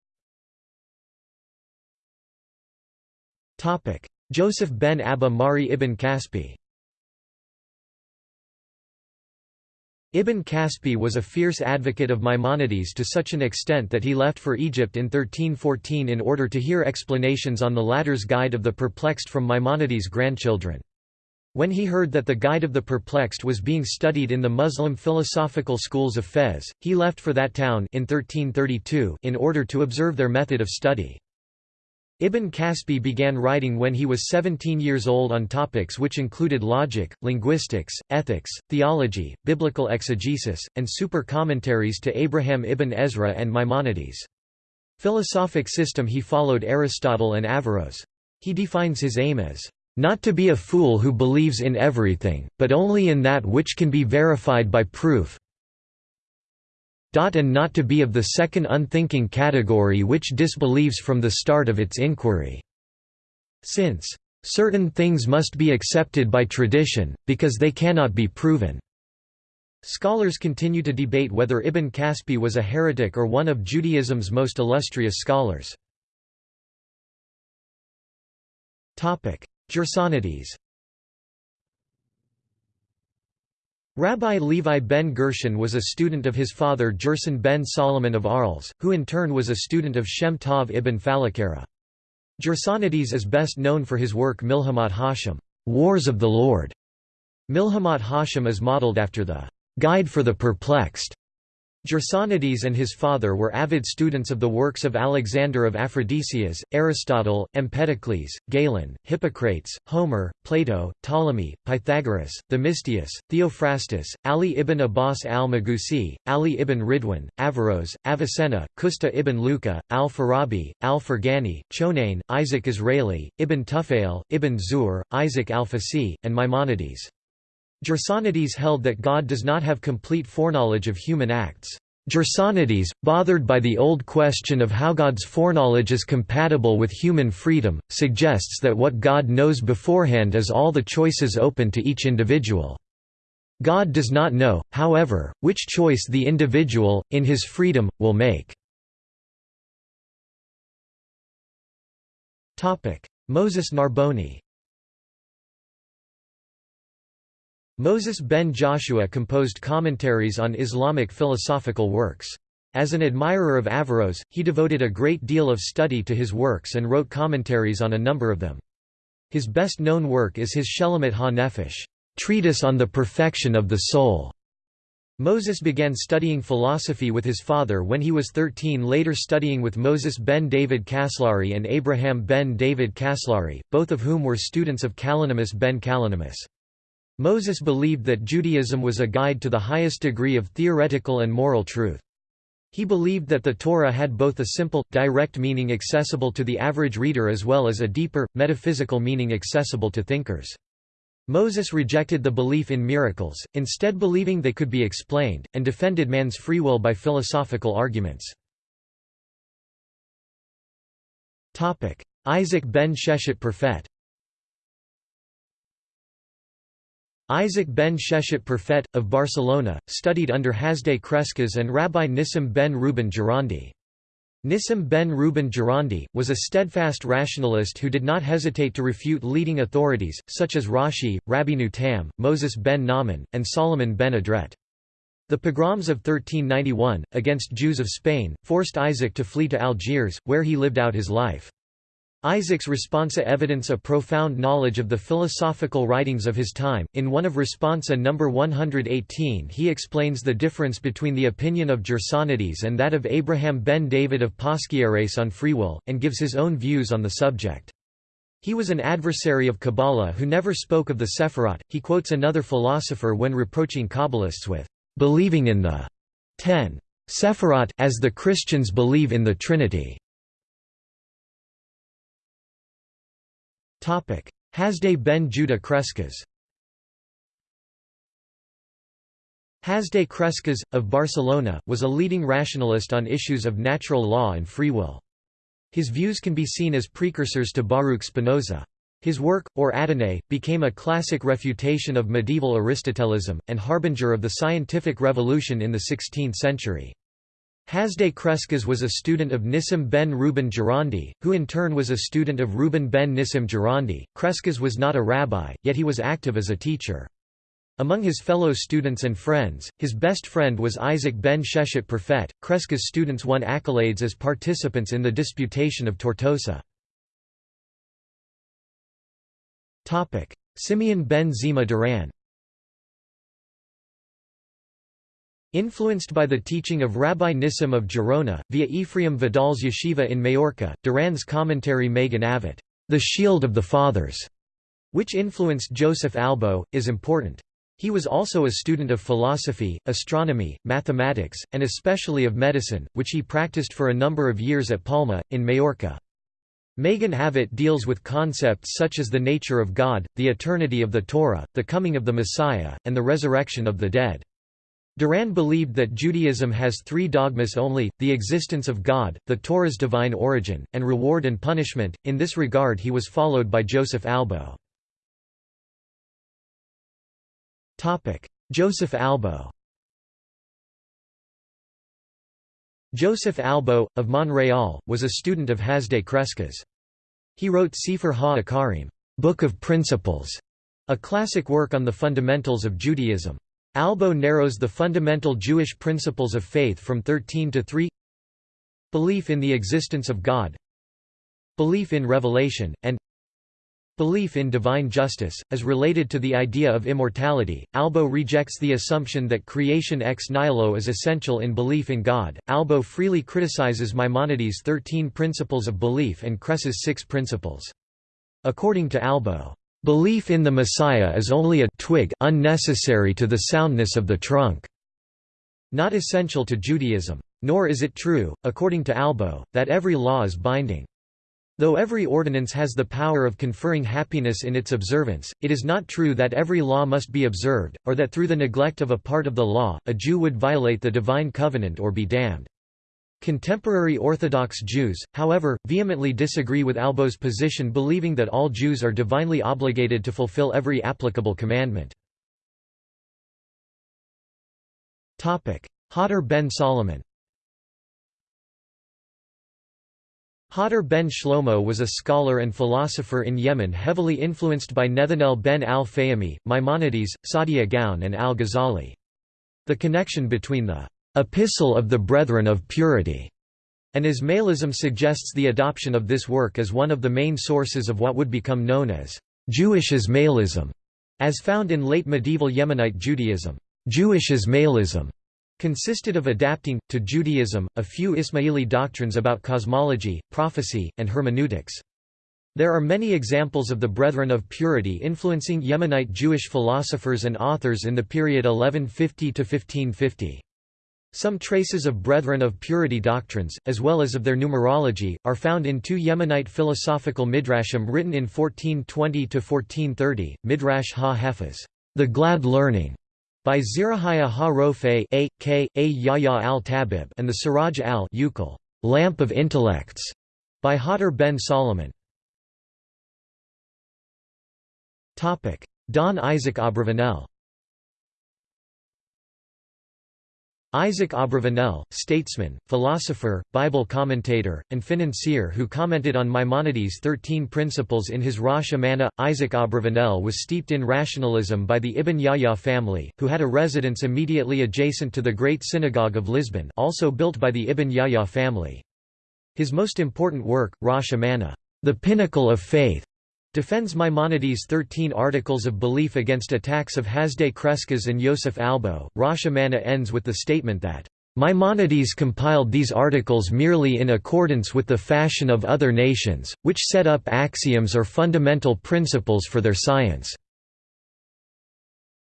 Joseph ben Abba Mari ibn Kaspi Ibn Kaspi was a fierce advocate of Maimonides to such an extent that he left for Egypt in 1314 in order to hear explanations on the latter's Guide of the Perplexed from Maimonides' grandchildren. When he heard that the Guide of the Perplexed was being studied in the Muslim philosophical schools of Fez, he left for that town in 1332 in order to observe their method of study. Ibn Kaspi began writing when he was 17 years old on topics which included logic, linguistics, ethics, theology, biblical exegesis, and super commentaries to Abraham ibn Ezra and Maimonides. Philosophic system he followed Aristotle and Averroes. He defines his aim as not to be a fool who believes in everything, but only in that which can be verified by proof and not to be of the second unthinking category which disbelieves from the start of its inquiry. Since certain things must be accepted by tradition, because they cannot be proven. Scholars continue to debate whether Ibn Kaspi was a heretic or one of Judaism's most illustrious scholars. Gersonides Rabbi Levi ben Gershon was a student of his father Gerson ben Solomon of Arles, who in turn was a student of Shem Tov ibn Phalakara. Gersonides is best known for his work Milhamat Hashem, Wars of the Lord. Milhamat Hashem is modeled after the Guide for the Perplexed Gersonides and his father were avid students of the works of Alexander of Aphrodisias, Aristotle, Empedocles, Galen, Hippocrates, Homer, Plato, Ptolemy, Pythagoras, Themistius, Theophrastus, Ali ibn Abbas al-Magusi, Ali ibn Ridwan, Averroes, Avicenna, Kusta ibn Luca, al-Farabi, al-Farghani, Chonain, Isaac Israeli, Ibn Tufail, Ibn Zur, Isaac al-Fasi, and Maimonides. Gersonides held that God does not have complete foreknowledge of human acts. Gersonides, bothered by the old question of how God's foreknowledge is compatible with human freedom, suggests that what God knows beforehand is all the choices open to each individual. God does not know, however, which choice the individual, in his freedom, will make. Moses Narboni Moses ben Joshua composed commentaries on Islamic philosophical works. As an admirer of Averroes, he devoted a great deal of study to his works and wrote commentaries on a number of them. His best-known work is his Shulamit ha-Nefesh treatise on the perfection of the soul. Moses began studying philosophy with his father when he was 13 later studying with Moses ben David Kaslari and Abraham ben David Kaslari, both of whom were students of Kalonymus ben Kalonymus. Moses believed that Judaism was a guide to the highest degree of theoretical and moral truth. He believed that the Torah had both a simple, direct meaning accessible to the average reader as well as a deeper, metaphysical meaning accessible to thinkers. Moses rejected the belief in miracles, instead believing they could be explained, and defended man's free will by philosophical arguments. Isaac ben Sheshet Perfet Isaac ben Sheshet Perfet, of Barcelona, studied under Hasdai Crescas and Rabbi Nissim ben Reuben Gerondi. Nissim ben Reuben Gerondi, was a steadfast rationalist who did not hesitate to refute leading authorities, such as Rashi, Rabbeinu Tam, Moses ben Naaman, and Solomon ben Adret. The pogroms of 1391, against Jews of Spain, forced Isaac to flee to Algiers, where he lived out his life. Isaac's responsa evidence a profound knowledge of the philosophical writings of his time. In one of responsa number 118, he explains the difference between the opinion of Gersonides and that of Abraham ben David of Posquières on free will, and gives his own views on the subject. He was an adversary of Kabbalah who never spoke of the Sephirot. He quotes another philosopher when reproaching Kabbalists with believing in the ten Sephirot as the Christians believe in the Trinity. Hasdai ben Judah Crescas Hasdai Crescas, of Barcelona, was a leading rationalist on issues of natural law and free will. His views can be seen as precursors to Baruch Spinoza. His work, or Adonai, became a classic refutation of medieval Aristotelism, and harbinger of the scientific revolution in the 16th century. Hasdai Crescas was a student of Nissim ben Reuben Gerondi, who in turn was a student of Reuben ben Nissim Gerondi. Crescas was not a rabbi, yet he was active as a teacher. Among his fellow students and friends, his best friend was Isaac ben Sheshet Perfet. Crescas students won accolades as participants in the Disputation of Tortosa. Simeon ben Zemah Duran Influenced by the teaching of Rabbi Nissim of Gerona, via Ephraim Vidal's yeshiva in Majorca, Duran's commentary Magen Avot, The Shield of the Fathers, which influenced Joseph Albo, is important. He was also a student of philosophy, astronomy, mathematics, and especially of medicine, which he practiced for a number of years at Palma, in Majorca. Magen Avot deals with concepts such as the nature of God, the eternity of the Torah, the coming of the Messiah, and the resurrection of the dead. Duran believed that Judaism has three dogmas only, the existence of God, the Torah's divine origin, and reward and punishment. In this regard he was followed by Joseph Albo. Joseph Albo Joseph Albo, of Monreal, was a student of Hasdai Crescas. He wrote Sefer Ha-Ikarim Book of Principles", a classic work on the fundamentals of Judaism. Albo narrows the fundamental Jewish principles of faith from 13 to 3 Belief in the existence of God Belief in revelation, and Belief in divine justice, as related to the idea of immortality, Albo rejects the assumption that creation ex nihilo is essential in belief in God. Albo freely criticizes Maimonides' thirteen principles of belief and Crescas' six principles. According to Albo, "...belief in the Messiah is only a twig unnecessary to the soundness of the trunk." Not essential to Judaism. Nor is it true, according to Albo, that every law is binding. Though every ordinance has the power of conferring happiness in its observance, it is not true that every law must be observed, or that through the neglect of a part of the law, a Jew would violate the divine covenant or be damned. Contemporary Orthodox Jews, however, vehemently disagree with Albo's position believing that all Jews are divinely obligated to fulfill every applicable commandment. Hodor ben Solomon Hodor ben Shlomo was a scholar and philosopher in Yemen heavily influenced by Nethanel ben al-Fahmi, Maimonides, Saadia Gaon and al-Ghazali. The connection between the «Epistle of the Brethren of Purity» and Ismailism suggests the adoption of this work as one of the main sources of what would become known as «Jewish Ismailism», as found in late medieval Yemenite Judaism. Jewish Ismailism consisted of adapting, to Judaism, a few Ismaili doctrines about cosmology, prophecy, and hermeneutics. There are many examples of the Brethren of Purity influencing Yemenite Jewish philosophers and authors in the period 1150–1550. Some traces of Brethren of Purity doctrines, as well as of their numerology, are found in two Yemenite philosophical midrashim written in 1420–1430, Midrash ha-Hefez, the glad learning, by Zerahiah ha-Rofe a. k. a Yahya al-Tabib and the Siraj al-Uqal lamp of intellects, by Hodor ben Solomon. Don Isaac Abravanel Isaac Abravanel, statesman, philosopher, Bible commentator, and financier who commented on Maimonides' Thirteen Principles in his Rosh Amana. Isaac Abravanel was steeped in rationalism by the Ibn Yahya family, who had a residence immediately adjacent to the Great Synagogue of Lisbon also built by the Ibn Yahya family. His most important work, Rosh Amana, the pinnacle of faith, defends Maimonides' thirteen articles of belief against attacks of Hasdai Crescas and Yosef Albo. Rosh Amana ends with the statement that, Maimonides compiled these articles merely in accordance with the fashion of other nations, which set up axioms or fundamental principles for their science.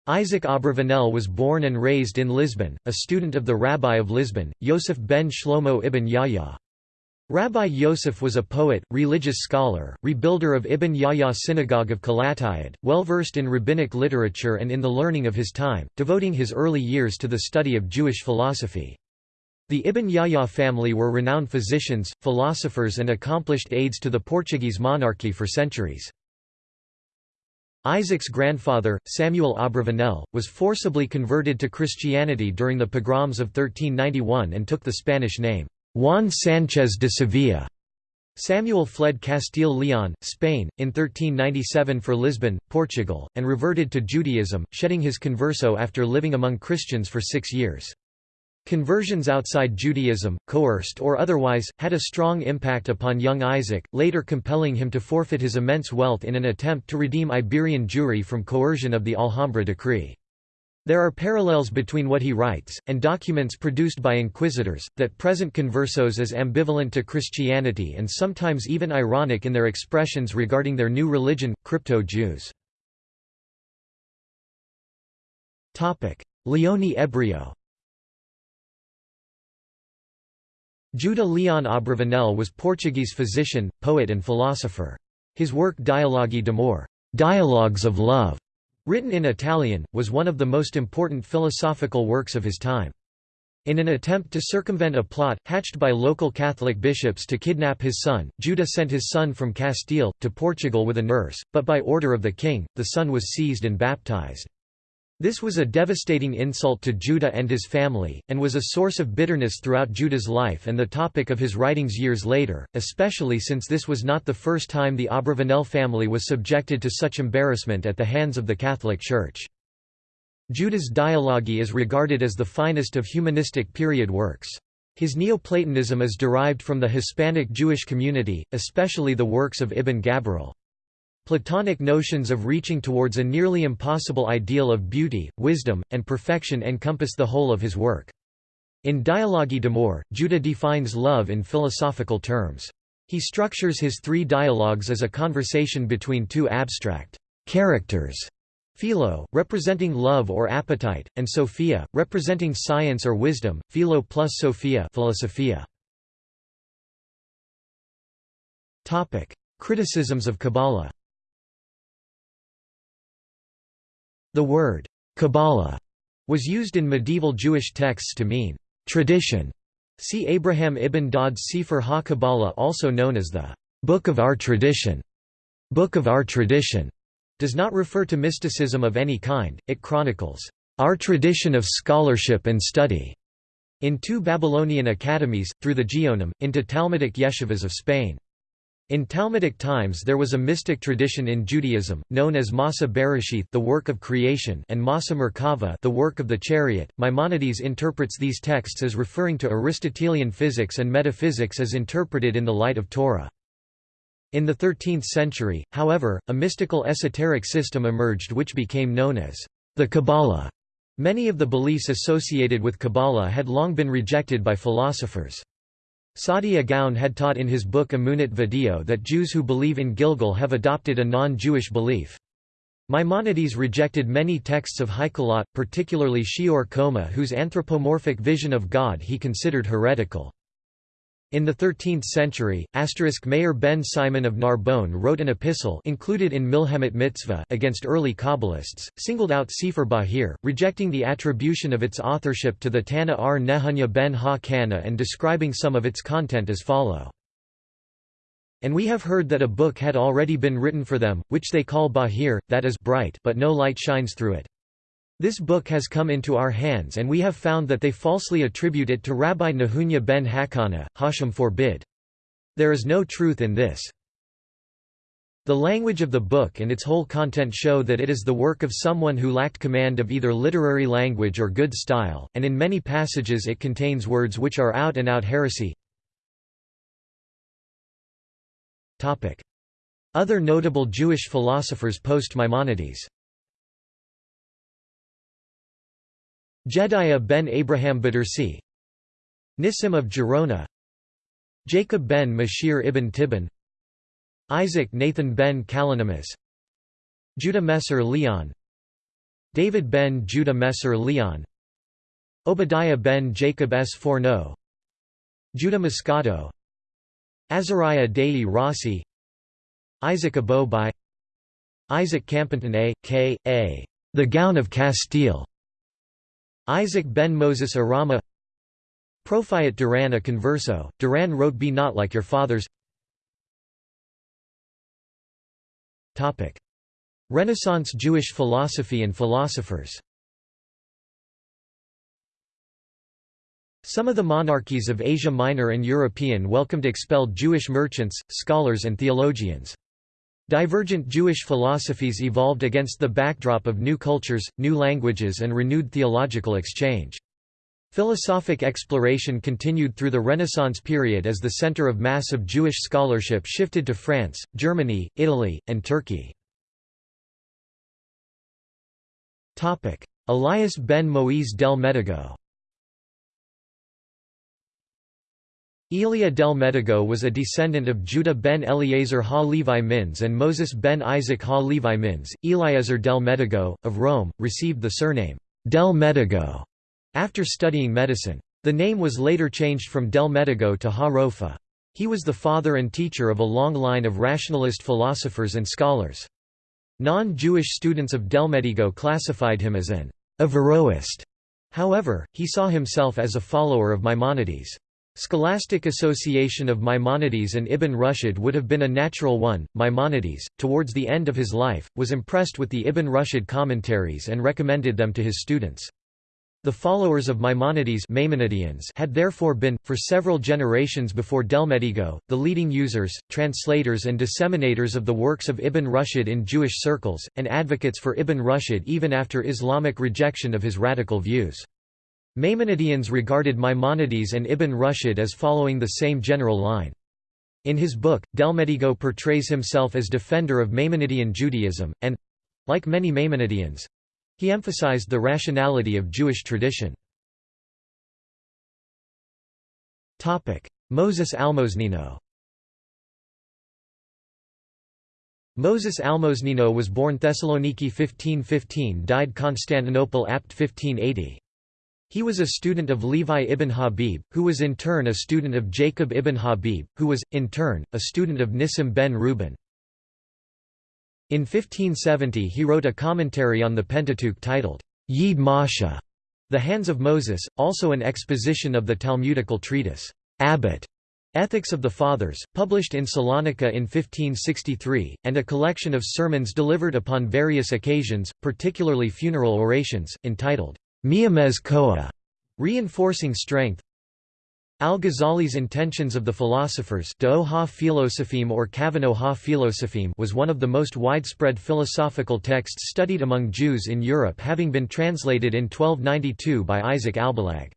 Isaac Abravanel was born and raised in Lisbon, a student of the Rabbi of Lisbon, Yosef ben Shlomo ibn Yahya. Rabbi Yosef was a poet, religious scholar, rebuilder of Ibn Yahya's synagogue of Calatayud, well versed in rabbinic literature and in the learning of his time, devoting his early years to the study of Jewish philosophy. The Ibn Yahya family were renowned physicians, philosophers and accomplished aides to the Portuguese monarchy for centuries. Isaac's grandfather, Samuel Abravanel, was forcibly converted to Christianity during the pogroms of 1391 and took the Spanish name. Juan Sánchez de Sevilla. Samuel fled Castile-Leon, Spain, in 1397 for Lisbon, Portugal, and reverted to Judaism, shedding his converso after living among Christians for six years. Conversions outside Judaism, coerced or otherwise, had a strong impact upon young Isaac, later compelling him to forfeit his immense wealth in an attempt to redeem Iberian Jewry from coercion of the Alhambra decree. There are parallels between what he writes, and documents produced by inquisitors, that present conversos as ambivalent to Christianity and sometimes even ironic in their expressions regarding their new religion, crypto-Jews. Leone Ebreo Judah Leon Abravanel was Portuguese physician, poet and philosopher. His work Dialogi d'amore Dialogues of Love", written in Italian, was one of the most important philosophical works of his time. In an attempt to circumvent a plot, hatched by local Catholic bishops to kidnap his son, Judah sent his son from Castile, to Portugal with a nurse, but by order of the king, the son was seized and baptized. This was a devastating insult to Judah and his family, and was a source of bitterness throughout Judah's life and the topic of his writings years later, especially since this was not the first time the Abravanel family was subjected to such embarrassment at the hands of the Catholic Church. Judah's Dialogi is regarded as the finest of humanistic period works. His Neoplatonism is derived from the Hispanic Jewish community, especially the works of Ibn Gabirol. Platonic notions of reaching towards a nearly impossible ideal of beauty, wisdom, and perfection encompass the whole of his work. In Dialogi d'amore, Judah defines love in philosophical terms. He structures his three dialogues as a conversation between two abstract characters, philo, representing love or appetite, and sophia, representing science or wisdom, philo plus sophia philosophia. Criticisms of Kabbalah The word Kabbalah was used in medieval Jewish texts to mean tradition. See Abraham ibn Daud's Sefer ha-Kabbalah also known as the Book of Our Tradition. Book of Our Tradition does not refer to mysticism of any kind, it chronicles our tradition of scholarship and study in two Babylonian academies, through the Geonim, into Talmudic yeshivas of Spain. In Talmudic times there was a mystic tradition in Judaism, known as Masa Bereshith the work of creation and Masa Merkava the work of the chariot. Maimonides interprets these texts as referring to Aristotelian physics and metaphysics as interpreted in the light of Torah. In the 13th century, however, a mystical esoteric system emerged which became known as the Kabbalah. Many of the beliefs associated with Kabbalah had long been rejected by philosophers. Saadia Gaon had taught in his book Emunot ve-Deot that Jews who believe in gilgul have adopted a non-Jewish belief. Maimonides rejected many texts of Heikhalot, particularly Shi'ur Qomah whose anthropomorphic vision of God he considered heretical. In the 13th century, asterisk Meir ben Simon of Narbonne wrote an epistle included in Milhemet Mitzvah against early Kabbalists, singled out Sefer Bahir, rejecting the attribution of its authorship to the Tana R. Nehunya ben Ha-Kana and describing some of its content as follow. And we have heard that a book had already been written for them, which they call Bahir, that is bright but no light shines through it. This book has come into our hands and we have found that they falsely attribute it to Rabbi Nehunya ben Hakana, Hashem forbid. There is no truth in this. The language of the book and its whole content show that it is the work of someone who lacked command of either literary language or good style, and in many passages it contains words which are out-and-out -out heresy. Other notable Jewish philosophers post-Maimonides Jediah ben Abraham Badersi Nissim of Gerona Jacob ben Mashir ibn Tibbon Isaac Nathan ben Kalonymus Judah Messer Leon David ben Judah Messer Leon Obadiah ben Jacob Sforno Judah Moscato Azariah Dei Rossi Isaac Aboab Isaac Campanton A. K. A. The Gaon of Castile Isaac ben Moses Arama. Profiat Duran a converso, Duran wrote Be not like your fathers. Renaissance Jewish philosophy and philosophers. Some of the monarchies of Asia Minor and European welcomed expelled Jewish merchants, scholars and theologians. Divergent Jewish philosophies evolved against the backdrop of new cultures, new languages and renewed theological exchange. Philosophic exploration continued through the Renaissance period as the center of mass of Jewish scholarship shifted to France, Germany, Italy, and Turkey. Elias ben Moïse del Medigo Elia del Medigo was a descendant of Judah ben Eleazar ha Levi Mins and Moses ben Isaac ha Levi Mins. Eliezer del Medigo, of Rome, received the surname del Medigo after studying medicine. The name was later changed from Del Medigo to Ha Rofa. He was the father and teacher of a long line of rationalist philosophers and scholars. Non-Jewish students of del Delmedigo classified him as an Averroist. However, he saw himself as a follower of Maimonides. Scholastic association of Maimonides and Ibn Rushd would have been a natural one. Maimonides, towards the end of his life, was impressed with the Ibn Rushd commentaries and recommended them to his students. The followers of Maimonides Maimonideans had therefore been, for several generations before Delmedigo, the leading users, translators and disseminators of the works of Ibn Rushd in Jewish circles, and advocates for Ibn Rushd even after Islamic rejection of his radical views. Maimonideans regarded Maimonides and Ibn Rushd as following the same general line. In his book, Delmedigo portrays himself as defender of Maimonidean Judaism, and—like many Maimonideans, he emphasized the rationality of Jewish tradition. Moses Almosnino Moses Almosnino was born Thessaloniki 1515 died Constantinople apt 1580. He was a student of Levi ibn Habib, who was in turn a student of Jacob ibn Habib, who was, in turn, a student of Nissim ben Reuben. In 1570 he wrote a commentary on the Pentateuch titled, Yid Masha, The Hands of Moses, also an exposition of the Talmudical treatise, Abbot, Ethics of the Fathers, published in Salonika in 1563, and a collection of sermons delivered upon various occasions, particularly funeral orations, entitled, Miamez Koa, reinforcing strength, Al-Ghazali's Intentions of the Philosophers or Kavano ha Philosopheme was one of the most widespread philosophical texts studied among Jews in Europe having been translated in 1292 by Isaac Albalag.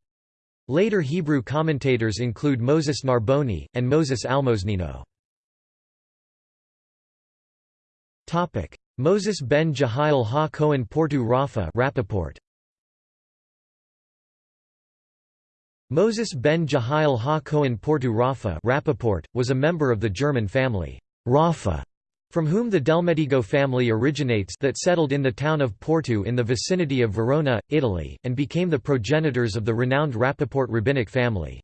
Later Hebrew commentators include Moses Narboni, and Moses Almosnino. Moses ben Jehiel ha Cohen Portu Rafa Rappaport. Moses ben Jehiel ha Cohen Portu Rafa Rappaport, was a member of the German family Rafa, from whom the Delmedigo family originates that settled in the town of Portu in the vicinity of Verona, Italy, and became the progenitors of the renowned Rappaport rabbinic family.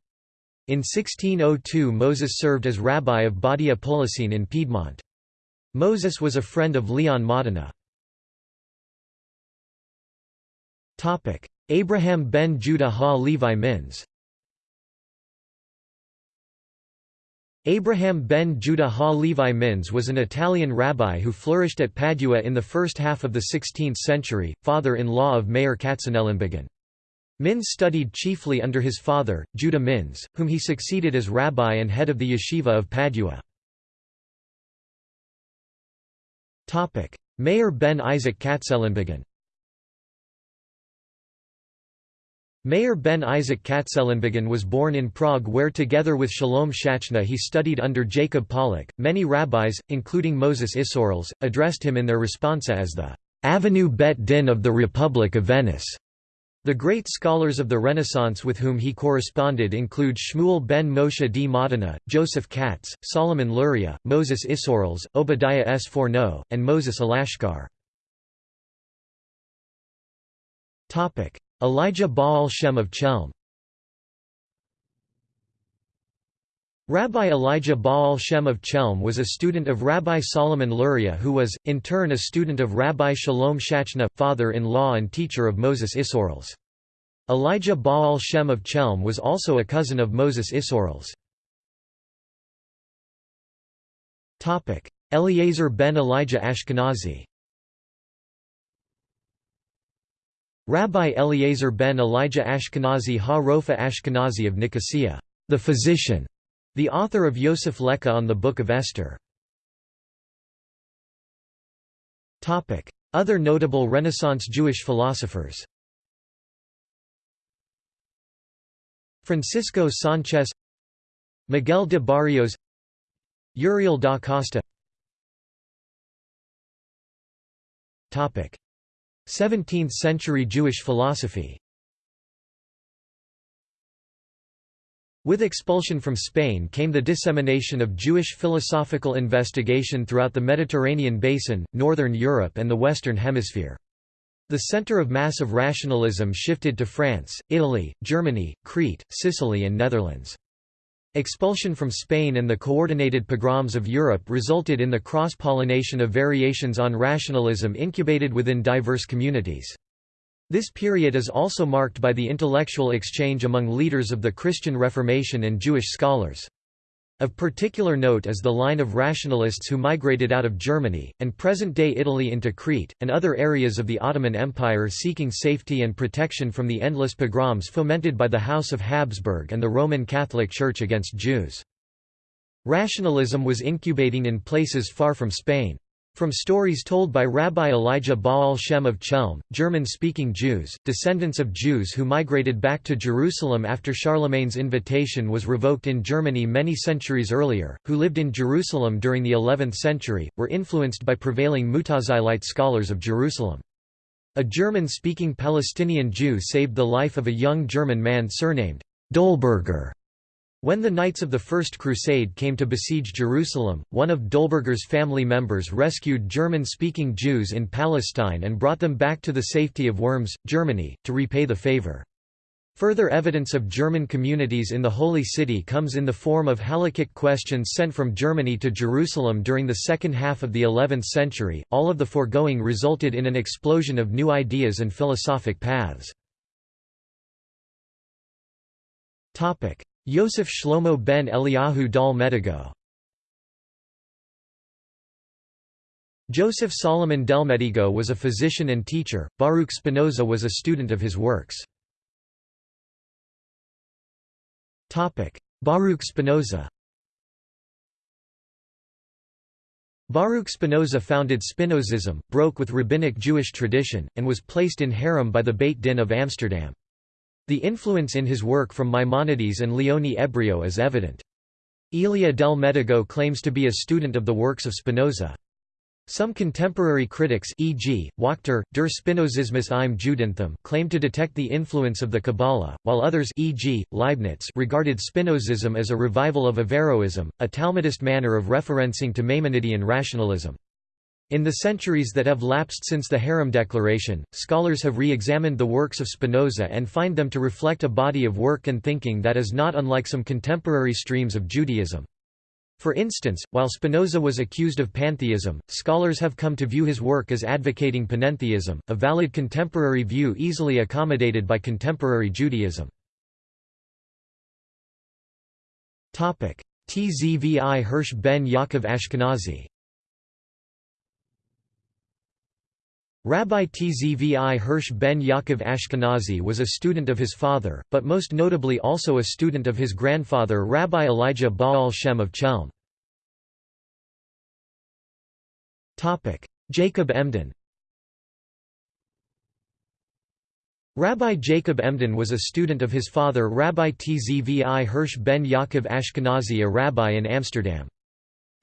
In 1602 Moses served as rabbi of Badia Polesine in Piedmont. Moses was a friend of Leon Modena. Abraham ben Judah ha Levi Mins Abraham ben Judah ha Levi Mins was an Italian rabbi who flourished at Padua in the first half of the 16th century, father-in-law of Meir Katzenelnbogen. Mins studied chiefly under his father, Judah Mins, whom he succeeded as rabbi and head of the yeshiva of Padua. Meir ben Isaac Katzenelnbogen Meir ben Isaac Katzenelnbogen was born in Prague where together with Shalom Shachna he studied under Jacob Pollack. Many rabbis, including Moses Isserles, addressed him in their responsa as the Avenue Bet Din of the Republic of Venice. The great scholars of the Renaissance with whom he corresponded include Shmuel ben Moshe d Modena, Joseph Katz, Solomon Luria, Moses Isserles, Obadiah S. Fourneau, and Moses Alashkar. Elijah Baal Shem of Chelm Rabbi Elijah Baal Shem of Chelm was a student of Rabbi Solomon Luria who was, in turn a student of Rabbi Shalom Shachna, father-in-law and teacher of Moses Isserles. Elijah Baal Shem of Chelm was also a cousin of Moses Isserles. Eliezer ben Elijah Ashkenazi Rabbi Eliezer ben Elijah Ashkenazi ha Rofa Ashkenazi of Nicosia, the physician, the author of Yosef Lekha on the Book of Esther. Other notable Renaissance Jewish philosophers. Francisco Sanchez Miguel de Barrios Uriel da Costa 17th-century Jewish philosophy With expulsion from Spain came the dissemination of Jewish philosophical investigation throughout the Mediterranean basin, northern Europe and the Western Hemisphere. The center of mass of rationalism shifted to France, Italy, Germany, Crete, Sicily and Netherlands. Expulsion from Spain and the coordinated pogroms of Europe resulted in the cross-pollination of variations on rationalism incubated within diverse communities. This period is also marked by the intellectual exchange among leaders of the Christian Reformation and Jewish scholars. Of particular note is the line of rationalists who migrated out of Germany, and present-day Italy into Crete, and other areas of the Ottoman Empire seeking safety and protection from the endless pogroms fomented by the House of Habsburg and the Roman Catholic Church against Jews. Rationalism was incubating in places far from Spain. From stories told by Rabbi Elijah Baal Shem of Chelm, German-speaking Jews, descendants of Jews who migrated back to Jerusalem after Charlemagne's invitation was revoked in Germany many centuries earlier, who lived in Jerusalem during the 11th century, were influenced by prevailing Mutazilite scholars of Jerusalem. A German-speaking Palestinian Jew saved the life of a young German man surnamed Dolberger when the Knights of the First Crusade came to besiege Jerusalem, one of Dolberger's family members rescued German-speaking Jews in Palestine and brought them back to the safety of Worms, Germany, to repay the favor. Further evidence of German communities in the Holy City comes in the form of halakhic questions sent from Germany to Jerusalem during the second half of the 11th century. All of the foregoing resulted in an explosion of new ideas and philosophic paths. Topic: Yosef Shlomo ben Eliyahu Dal Medigo Joseph Solomon Delmedigo was a physician and teacher, Baruch Spinoza was a student of his works. Baruch Spinoza Baruch Spinoza founded Spinozism, broke with rabbinic Jewish tradition, and was placed in herem by the Beit Din of Amsterdam. The influence in his work from Maimonides and Leone Ebreo is evident. Elia del Medigo claims to be a student of the works of Spinoza. Some contemporary critics e.g., Wachter, Der Spinozismus im Judentum claim to detect the influence of the Kabbalah, while others e.g., Leibniz regarded Spinozism as a revival of Averroism, a Talmudist manner of referencing to Maimonidean rationalism. In the centuries that have lapsed since the Herem Declaration, scholars have re-examined the works of Spinoza and find them to reflect a body of work and thinking that is not unlike some contemporary streams of Judaism. For instance, while Spinoza was accused of pantheism, scholars have come to view his work as advocating panentheism, a valid contemporary view easily accommodated by contemporary Judaism. Tzvi Hirsch ben Yaakov Ashkenazi Rabbi Tzvi Hirsch ben Yaakov Ashkenazi was a student of his father, but most notably also a student of his grandfather Rabbi Elijah Baal Shem of Chelm. Jacob Emden Rabbi Jacob Emden was a student of his father Rabbi Tzvi Hirsch ben Yaakov Ashkenazi a rabbi in Amsterdam.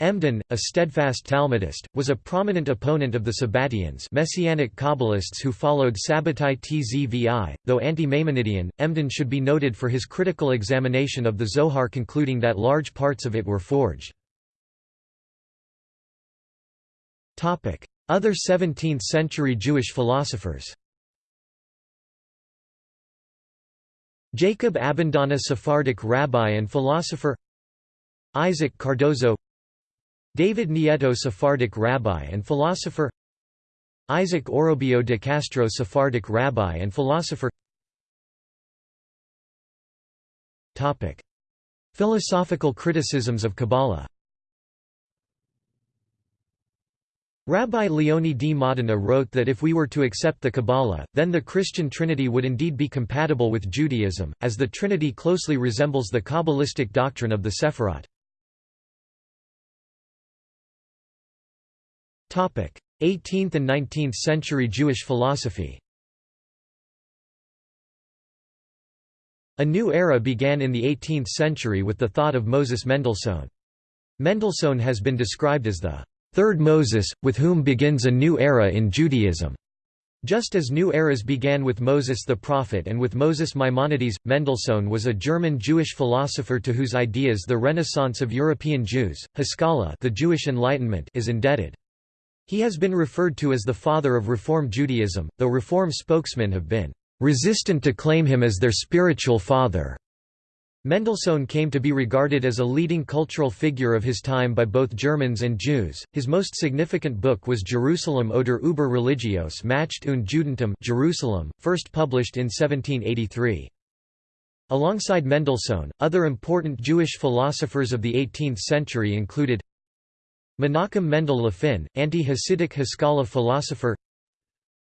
Emden, a steadfast Talmudist, was a prominent opponent of the Sabbatians Messianic Kabbalists who followed Sabbatai Tzvi, though anti-Maimonidean, Emden should be noted for his critical examination of the Zohar concluding that large parts of it were forged. Other 17th-century Jewish philosophers Jacob Abendana Sephardic rabbi and philosopher Isaac Cardozo David Nieto Sephardic rabbi and philosopher Isaac Orobio de Castro Sephardic rabbi and philosopher Topic. Philosophical criticisms of Kabbalah Rabbi Leone di Modena wrote that if we were to accept the Kabbalah, then the Christian Trinity would indeed be compatible with Judaism, as the Trinity closely resembles the Kabbalistic doctrine of the Sephirot. 18th and 19th century Jewish philosophy A new era began in the 18th century with the thought of Moses Mendelssohn. Mendelssohn has been described as the third Moses, with whom begins a new era in Judaism. Just as new eras began with Moses the prophet and with Moses Maimonides, Mendelssohn was a German Jewish philosopher to whose ideas the Renaissance of European Jews, Haskalah the Jewish Enlightenment is indebted. He has been referred to as the father of Reform Judaism, though Reform spokesmen have been resistant to claim him as their spiritual father. Mendelssohn came to be regarded as a leading cultural figure of his time by both Germans and Jews. His most significant book was Jerusalem oder über Religios Macht und Judentum Jerusalem, first published in 1783. Alongside Mendelssohn, other important Jewish philosophers of the 18th century included Menachem Mendel Lefin, anti-Hasidic Haskalah philosopher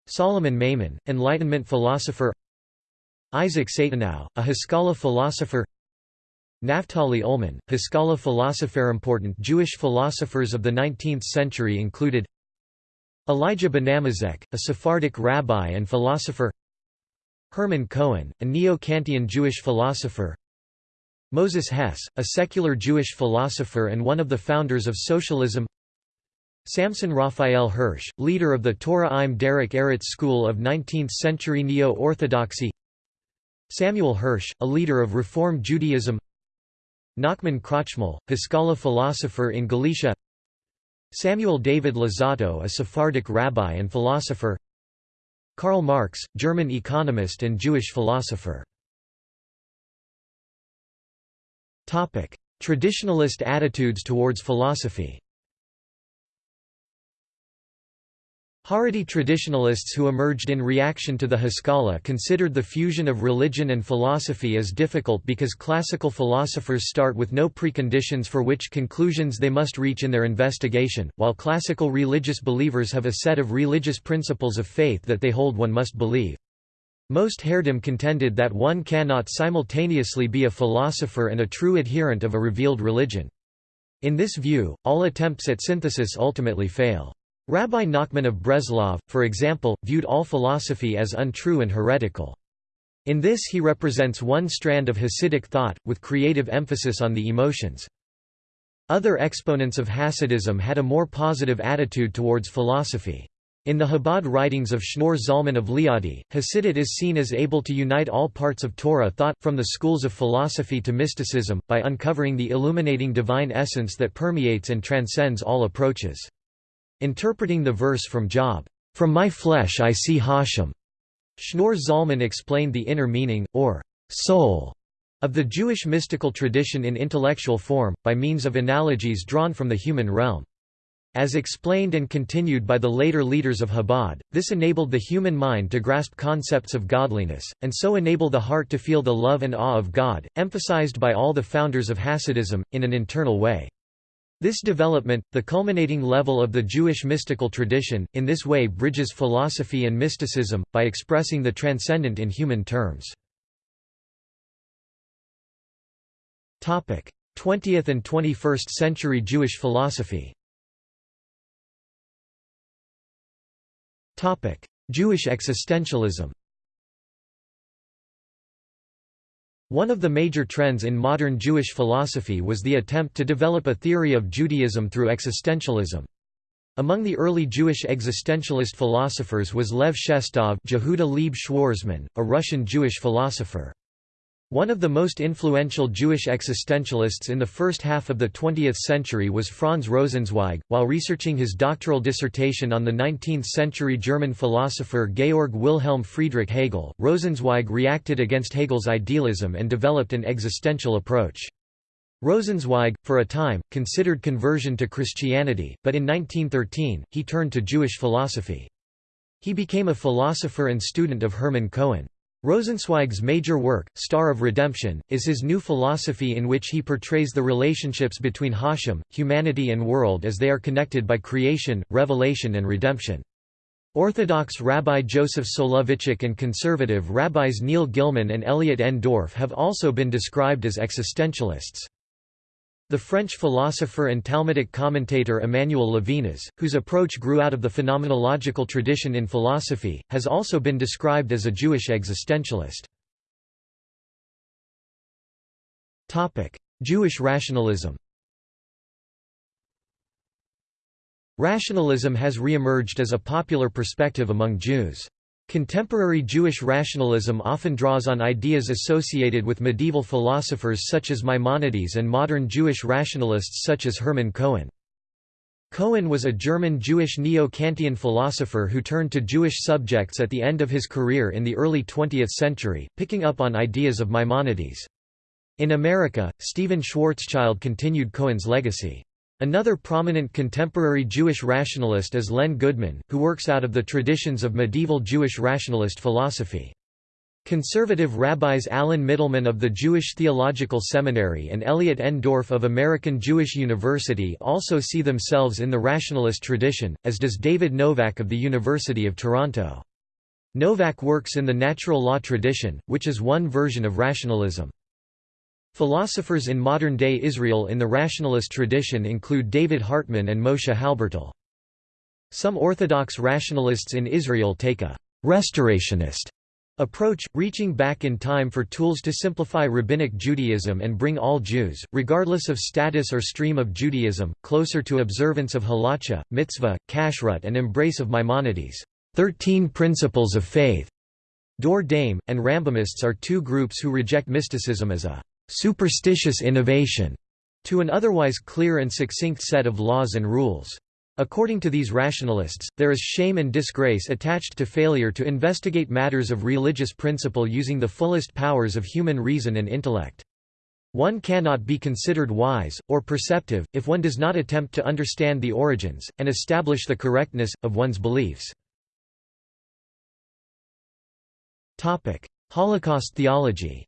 Solomon Maimon, Enlightenment philosopher Isaac Satanow, a Haskalah philosopher Naftali Ullmann, Haskalah philosopher Important Jewish philosophers of the 19th century included Elijah Benamozegh, a Sephardic rabbi and philosopher Hermann Cohen, a Neo-Kantian Jewish philosopher Moses Hess, a secular Jewish philosopher and one of the founders of socialism. Samson Raphael Hirsch, leader of the Torah im Derech Eretz school of 19th-century Neo-Orthodoxy. Samuel Hirsch, a leader of Reform Judaism. Nachman Krochmal, Haskalah philosopher in Galicia. Samuel David Luzzatto a Sephardic rabbi and philosopher. Karl Marx, German economist and Jewish philosopher Traditionalist attitudes towards philosophy Haredi traditionalists who emerged in reaction to the Haskalah considered the fusion of religion and philosophy as difficult because classical philosophers start with no preconditions for which conclusions they must reach in their investigation, while classical religious believers have a set of religious principles of faith that they hold one must believe. Most Haredim contended that one cannot simultaneously be a philosopher and a true adherent of a revealed religion. In this view, all attempts at synthesis ultimately fail. Rabbi Nachman of Breslov, for example, viewed all philosophy as untrue and heretical. In this he represents one strand of Hasidic thought, with creative emphasis on the emotions. Other exponents of Hasidism had a more positive attitude towards philosophy. In the Chabad writings of Shneur Zalman of Liadi, Hasidut is seen as able to unite all parts of Torah thought, from the schools of philosophy to mysticism, by uncovering the illuminating divine essence that permeates and transcends all approaches. Interpreting the verse from Job, "'From my flesh I see Hashem' Shneur Zalman explained the inner meaning, or soul, of the Jewish mystical tradition in intellectual form, by means of analogies drawn from the human realm. As explained and continued by the later leaders of Chabad, this enabled the human mind to grasp concepts of godliness, and so enable the heart to feel the love and awe of God, emphasized by all the founders of Hasidism, in an internal way. This development, the culminating level of the Jewish mystical tradition, in this way bridges philosophy and mysticism, by expressing the transcendent in human terms. 20th and 21st century Jewish philosophy Jewish existentialism One of the major trends in modern Jewish philosophy was the attempt to develop a theory of Judaism through existentialism. Among the early Jewish existentialist philosophers was Lev Shestov Jehuda Schwarzman, a Russian Jewish philosopher. One of the most influential Jewish existentialists in the first half of the 20th century was Franz Rosenzweig. While researching his doctoral dissertation on the 19th century German philosopher Georg Wilhelm Friedrich Hegel, Rosenzweig reacted against Hegel's idealism and developed an existential approach. Rosenzweig, for a time, considered conversion to Christianity, but in 1913, he turned to Jewish philosophy. He became a philosopher and student of Hermann Cohen. Rosenzweig's major work, Star of Redemption, is his new philosophy in which he portrays the relationships between Hashem, humanity and world as they are connected by creation, revelation and redemption. Orthodox Rabbi Joseph Soloveitchik and conservative rabbis Neil Gillman and Elliot N. Dorff have also been described as existentialists. The French philosopher and Talmudic commentator Emmanuel Levinas, whose approach grew out of the phenomenological tradition in philosophy, has also been described as a Jewish existentialist. Jewish rationalism Rationalism has re-emerged as a popular perspective among Jews. Contemporary Jewish rationalism often draws on ideas associated with medieval philosophers such as Maimonides and modern Jewish rationalists such as Hermann Cohen. Cohen was a German Jewish neo-Kantian philosopher who turned to Jewish subjects at the end of his career in the early 20th century, picking up on ideas of Maimonides. In America, Stephen Schwarzschild continued Cohen's legacy. Another prominent contemporary Jewish rationalist is Lenn Goodman, who works out of the traditions of medieval Jewish rationalist philosophy. Conservative rabbis Alan Mittleman of the Jewish Theological Seminary and Elliot N. Dorff of American Jewish University also see themselves in the rationalist tradition, as does David Novak of the University of Toronto. Novak works in the natural law tradition, which is one version of rationalism. Philosophers in modern-day Israel in the rationalist tradition include David Hartman and Moshe Halbertal. Some Orthodox rationalists in Israel take a «restorationist» approach, reaching back in time for tools to simplify Rabbinic Judaism and bring all Jews, regardless of status or stream of Judaism, closer to observance of halacha, mitzvah, kashrut and embrace of Maimonides' Thirteen Principles of Faith. Dor Daim, and Rambamists are two groups who reject mysticism as a superstitious innovation to an otherwise clear and succinct set of laws and rules. According to these rationalists, there is shame and disgrace attached to failure to investigate matters of religious principle using the fullest powers of human reason and intellect. One cannot be considered wise, or perceptive, if one does not attempt to understand the origins, and establish the correctness, of one's beliefs. Holocaust theology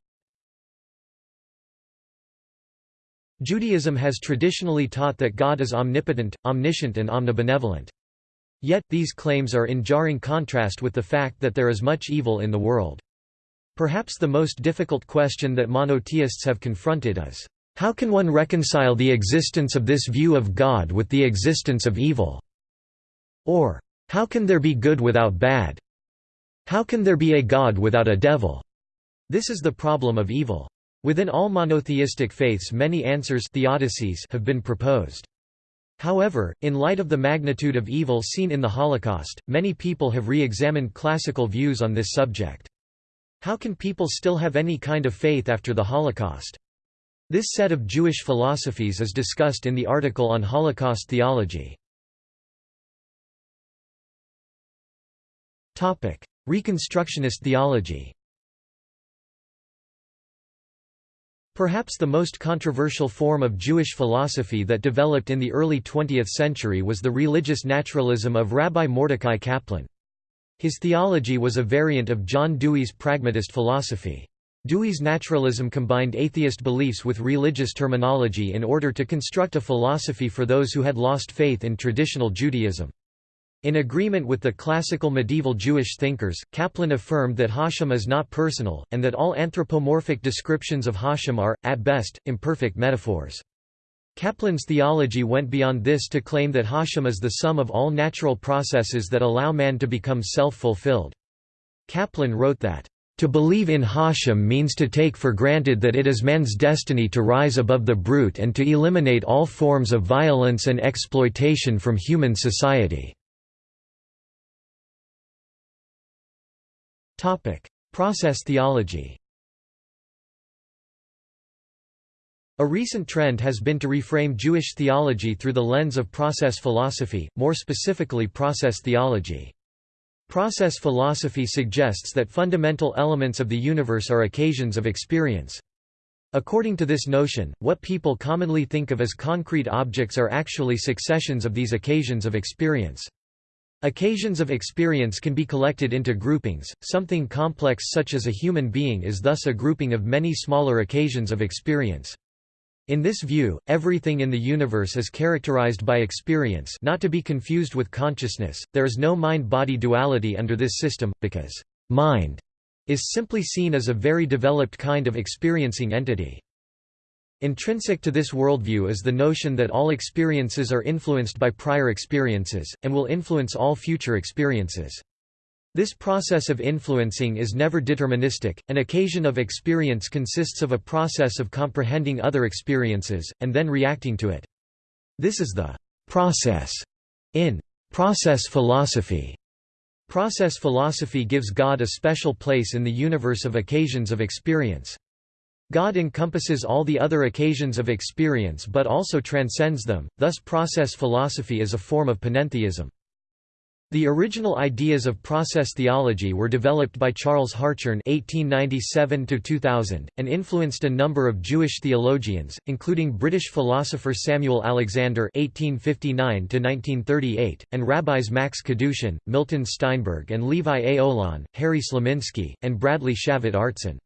Judaism has traditionally taught that God is omnipotent, omniscient and omnibenevolent. Yet, these claims are in jarring contrast with the fact that there is much evil in the world. Perhaps the most difficult question that monotheists have confronted is, how can one reconcile the existence of this view of God with the existence of evil? Or, how can there be good without bad? How can there be a God without a devil? This is the problem of evil. Within all monotheistic faiths many answers theodicies have been proposed. However, in light of the magnitude of evil seen in the Holocaust, many people have re-examined classical views on this subject. How can people still have any kind of faith after the Holocaust? This set of Jewish philosophies is discussed in the article on Holocaust theology. Reconstructionist theology Perhaps the most controversial form of Jewish philosophy that developed in the early 20th century was the religious naturalism of Rabbi Mordecai Kaplan. His theology was a variant of John Dewey's pragmatist philosophy. Dewey's naturalism combined atheist beliefs with religious terminology in order to construct a philosophy for those who had lost faith in traditional Judaism. In agreement with the classical medieval Jewish thinkers, Kaplan affirmed that Hashem is not personal, and that all anthropomorphic descriptions of Hashem are, at best, imperfect metaphors. Kaplan's theology went beyond this to claim that Hashem is the sum of all natural processes that allow man to become self-fulfilled. Kaplan wrote that, "...to believe in Hashem means to take for granted that it is man's destiny to rise above the brute and to eliminate all forms of violence and exploitation from human society." Process theology A recent trend has been to reframe Jewish theology through the lens of process philosophy, more specifically process theology. Process philosophy suggests that fundamental elements of the universe are occasions of experience. According to this notion, what people commonly think of as concrete objects are actually successions of these occasions of experience. Occasions of experience can be collected into groupings, something complex such as a human being is thus a grouping of many smaller occasions of experience. In this view, everything in the universe is characterized by experience not to be confused with consciousness, there is no mind-body duality under this system, because «mind» is simply seen as a very developed kind of experiencing entity. Intrinsic to this worldview is the notion that all experiences are influenced by prior experiences, and will influence all future experiences. This process of influencing is never deterministic, an occasion of experience consists of a process of comprehending other experiences, and then reacting to it. This is the «process» in «process philosophy». Process philosophy gives God a special place in the universe of occasions of experience. God encompasses all the other occasions of experience but also transcends them, thus process philosophy is a form of panentheism. The original ideas of process theology were developed by Charles Hartshorne (1897–2000) and influenced a number of Jewish theologians, including British philosopher Samuel Alexander (1859–1938) and rabbis Max Kadushin, Milton Steinberg, and Levi A. Olan, Harry Slonimsky, and Bradley Shavit Artson.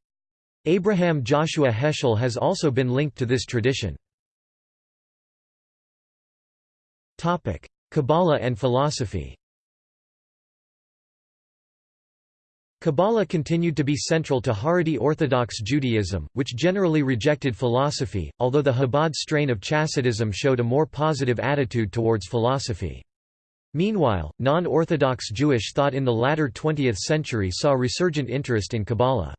Abraham Joshua Heschel has also been linked to this tradition. Kabbalah and philosophy Kabbalah continued to be central to Haredi Orthodox Judaism, which generally rejected philosophy, although the Chabad strain of Chassidism showed a more positive attitude towards philosophy. Meanwhile, non-Orthodox Jewish thought in the latter 20th century saw resurgent interest in Kabbalah.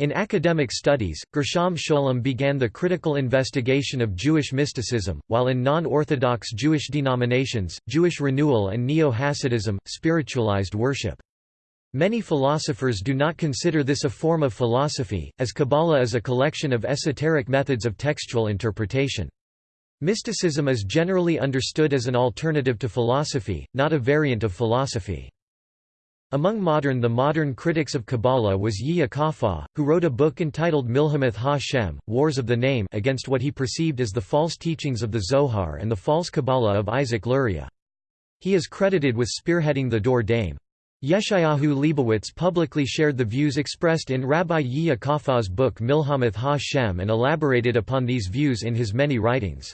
In academic studies, Gershom Scholem began the critical investigation of Jewish mysticism, while in non-Orthodox Jewish denominations, Jewish renewal and Neo-Hasidism, spiritualized worship. Many philosophers do not consider this a form of philosophy, as Kabbalah is a collection of esoteric methods of textual interpretation. Mysticism is generally understood as an alternative to philosophy, not a variant of philosophy. Among modern the modern critics of Kabbalah was Yehyia Kafah, who wrote a book entitled Milhamath Ha-Shem, Wars of the Name against what he perceived as the false teachings of the Zohar and the false Kabbalah of Isaac Luria. He is credited with spearheading the Dor Daim. Yeshayahu Leibowitz publicly shared the views expressed in Rabbi Yehyia Kafah's book Milhamath Ha-Shem and elaborated upon these views in his many writings.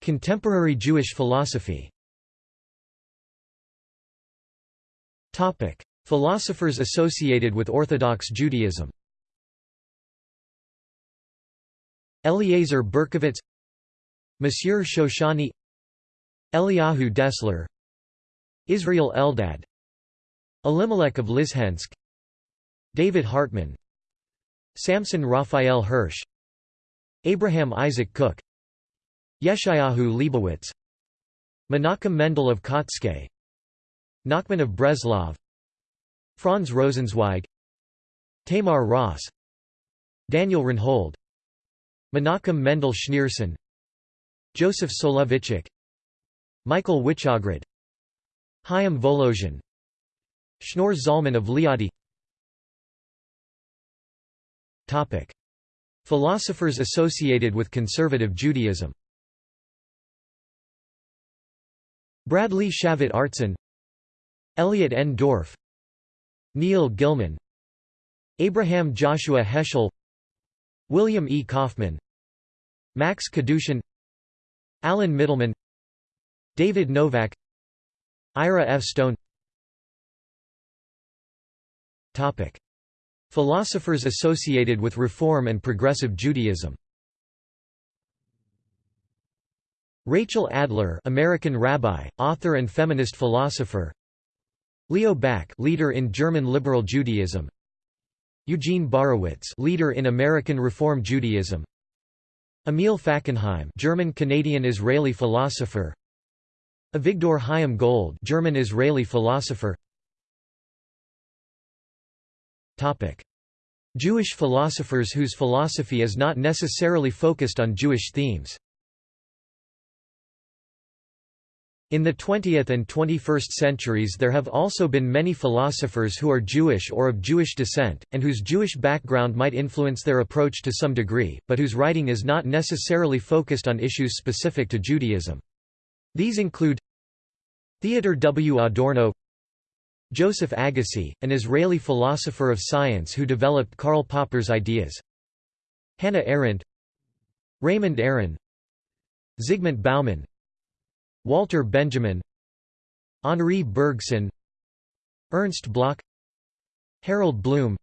Contemporary Jewish philosophy Philosophers associated with Orthodox Judaism. Eliezer Berkovitz Monsieur Chouchani Eliyahu Dessler Israel Eldad Elimelech of Lizhensk David Hartman Samson Raphael Hirsch Abraham Isaac Cook Yeshayahu Leibowitz Menachem Mendel of Kotzké Nachman of Breslov Franz Rosenzweig Tamar Ross Daniel Rynhold Menachem Mendel Schneerson Joseph Soloveitchik Michael Wyschogrod Chaim Volozhin Shneur Zalman of Liadi Topic. Philosophers associated with conservative Judaism Bradley Shavit Artson Elliot N. Dorff Neil Gillman Abraham Joshua Heschel William E. Kaufman Max Kadushin Alan Mittleman David Novak Ira F. Stone Topic. Philosophers associated with Reform and Progressive Judaism Rachel Adler American rabbi, author and feminist philosopher Leo Baeck leader in German liberal Judaism. Eugene Borowitz leader in American Reform Judaism. Emil Fackenheim German-Canadian-Israeli philosopher. Avigdor Chaim Gold German-Israeli philosopher. Topic: Jewish philosophers whose philosophy is not necessarily focused on Jewish themes In the 20th and 21st centuries there have also been many philosophers who are Jewish or of Jewish descent, and whose Jewish background might influence their approach to some degree, but whose writing is not necessarily focused on issues specific to Judaism. These include Theodor W. Adorno Joseph Agassi, an Israeli philosopher of science who developed Karl Popper's ideas Hannah Arendt Raymond Aron Zygmunt Bauman Walter Benjamin Henri Bergson Ernst Bloch Harold Bloom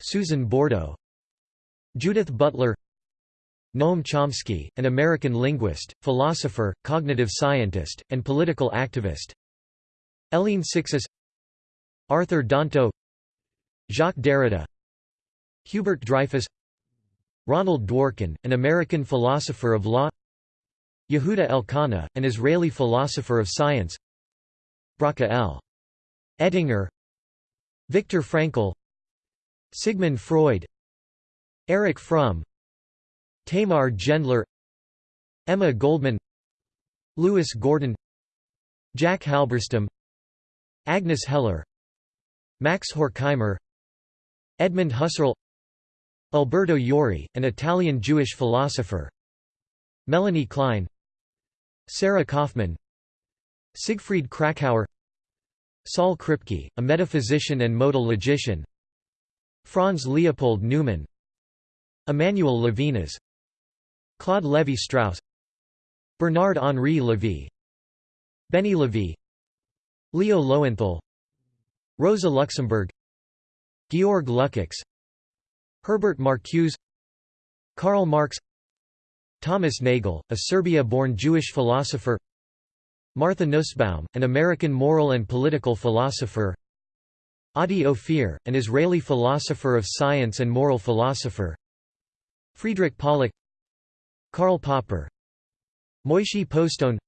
Susan Bordo Judith Butler Noam Chomsky, an American linguist, philosopher, cognitive scientist, and political activist. Hélène Cixous Arthur Danto Jacques Derrida Hubert Dreyfus Ronald Dworkin, an American philosopher of law Yehuda Elkana, an Israeli philosopher of science. Bracha L. Ettinger. Viktor Frankl. Sigmund Freud. Erich Fromm. Tamar Gendler. Emma Goldman. Lewis Gordon. Jack Halberstam. Agnes Heller. Max Horkheimer. Edmund Husserl. Alberto Jori, an Italian Jewish philosopher. Melanie Klein Sarah Kofman Siegfried Kracauer Saul Kripke, a metaphysician and modal logician Franz Leopold Neumann Emmanuel Levinas Claude Lévi-Strauss Bernard-Henri Lévy Benny Lévy Leo Lowenthal Rosa Luxemburg Georg Lukács Herbert Marcuse Karl Marx Thomas Nagel, a Serbia-born Jewish philosopher Martha Nussbaum, an American moral and political philosopher Adi Ophir, an Israeli philosopher of science and moral philosopher Friedrich Pollock Karl Popper Moishe Postone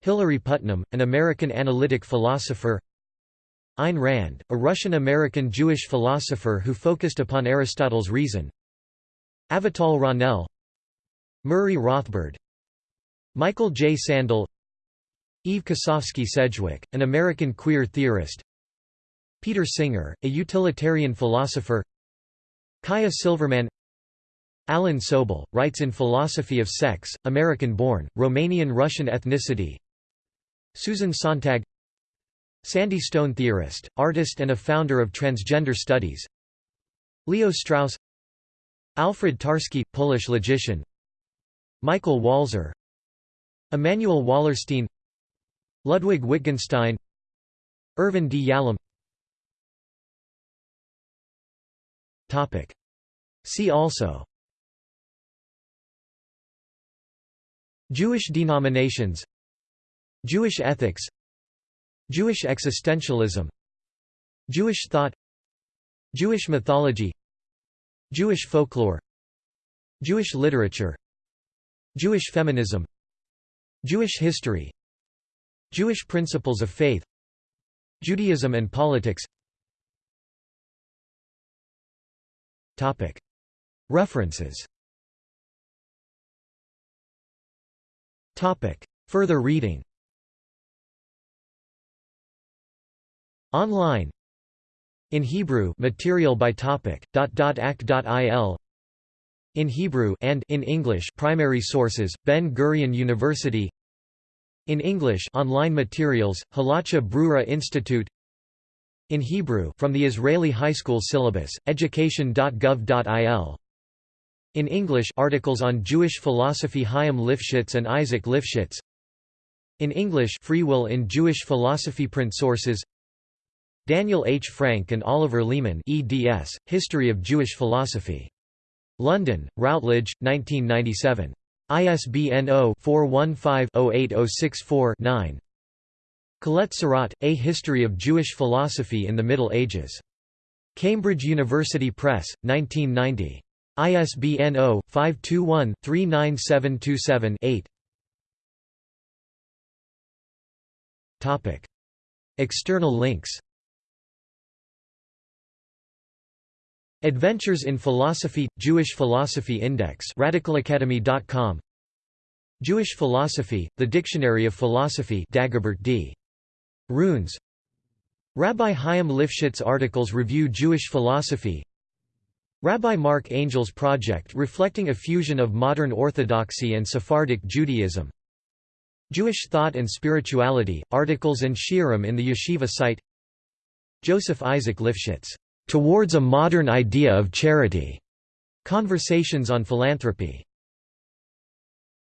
Hilary Putnam, an American analytic philosopher Ayn Rand, a Russian-American Jewish philosopher who focused upon Aristotle's reason Avital Ronell Murray Rothbard. Michael J. Sandel. Eve Kosofsky Sedgwick, an American queer theorist. Peter Singer, a utilitarian philosopher. Kaja Silverman. Alan Soble, writes in Philosophy of Sex, American-born, Romanian-Russian ethnicity. Susan Sontag. Sandy Stone theorist, artist and a founder of transgender studies. Leo Strauss. Alfred Tarski, Polish logician Michael Walzer Immanuel Wallerstein Ludwig Wittgenstein Irvin D. Yalom. See also. Jewish denominations. Jewish ethics. Jewish existentialism. Jewish thought. Jewish mythology. Jewish folklore. Jewish literature Jewish feminism Jewish history Jewish principles of faith Judaism and politics. References. Further reading. Online. In Hebrew material by topic, dot dot act.il in Hebrew and in English primary sources, Ben Gurion University. In English online materials, Halacha Brura Institute. In Hebrew from the Israeli High School syllabus, education.gov.il in English articles on Jewish philosophy Chaim Lifshitz and Isaac Lifshitz. In English Free Will in Jewish Philosophy Print sources. Daniel H. Frank and Oliver Leaman eds, History of Jewish Philosophy. London, Routledge, 1997. ISBN 0-415-08064-9 Colette Sirat, A History of Jewish Philosophy in the Middle Ages. Cambridge University Press, 1990. ISBN 0-521-39727-8 External links Adventures in Philosophy – Jewish Philosophy Index radicalacademy.com Jewish Philosophy – The Dictionary of Philosophy Dagobert D. Runes. Rabbi Chaim Lifshitz articles review Jewish philosophy. Rabbi Marc Angel's project reflecting a fusion of modern Orthodoxy and Sephardic Judaism. Jewish Thought and Spirituality, articles and shiurim in the yeshiva site. Joseph Isaac Lifshitz Towards a Modern Idea of Charity. Conversations on Philanthropy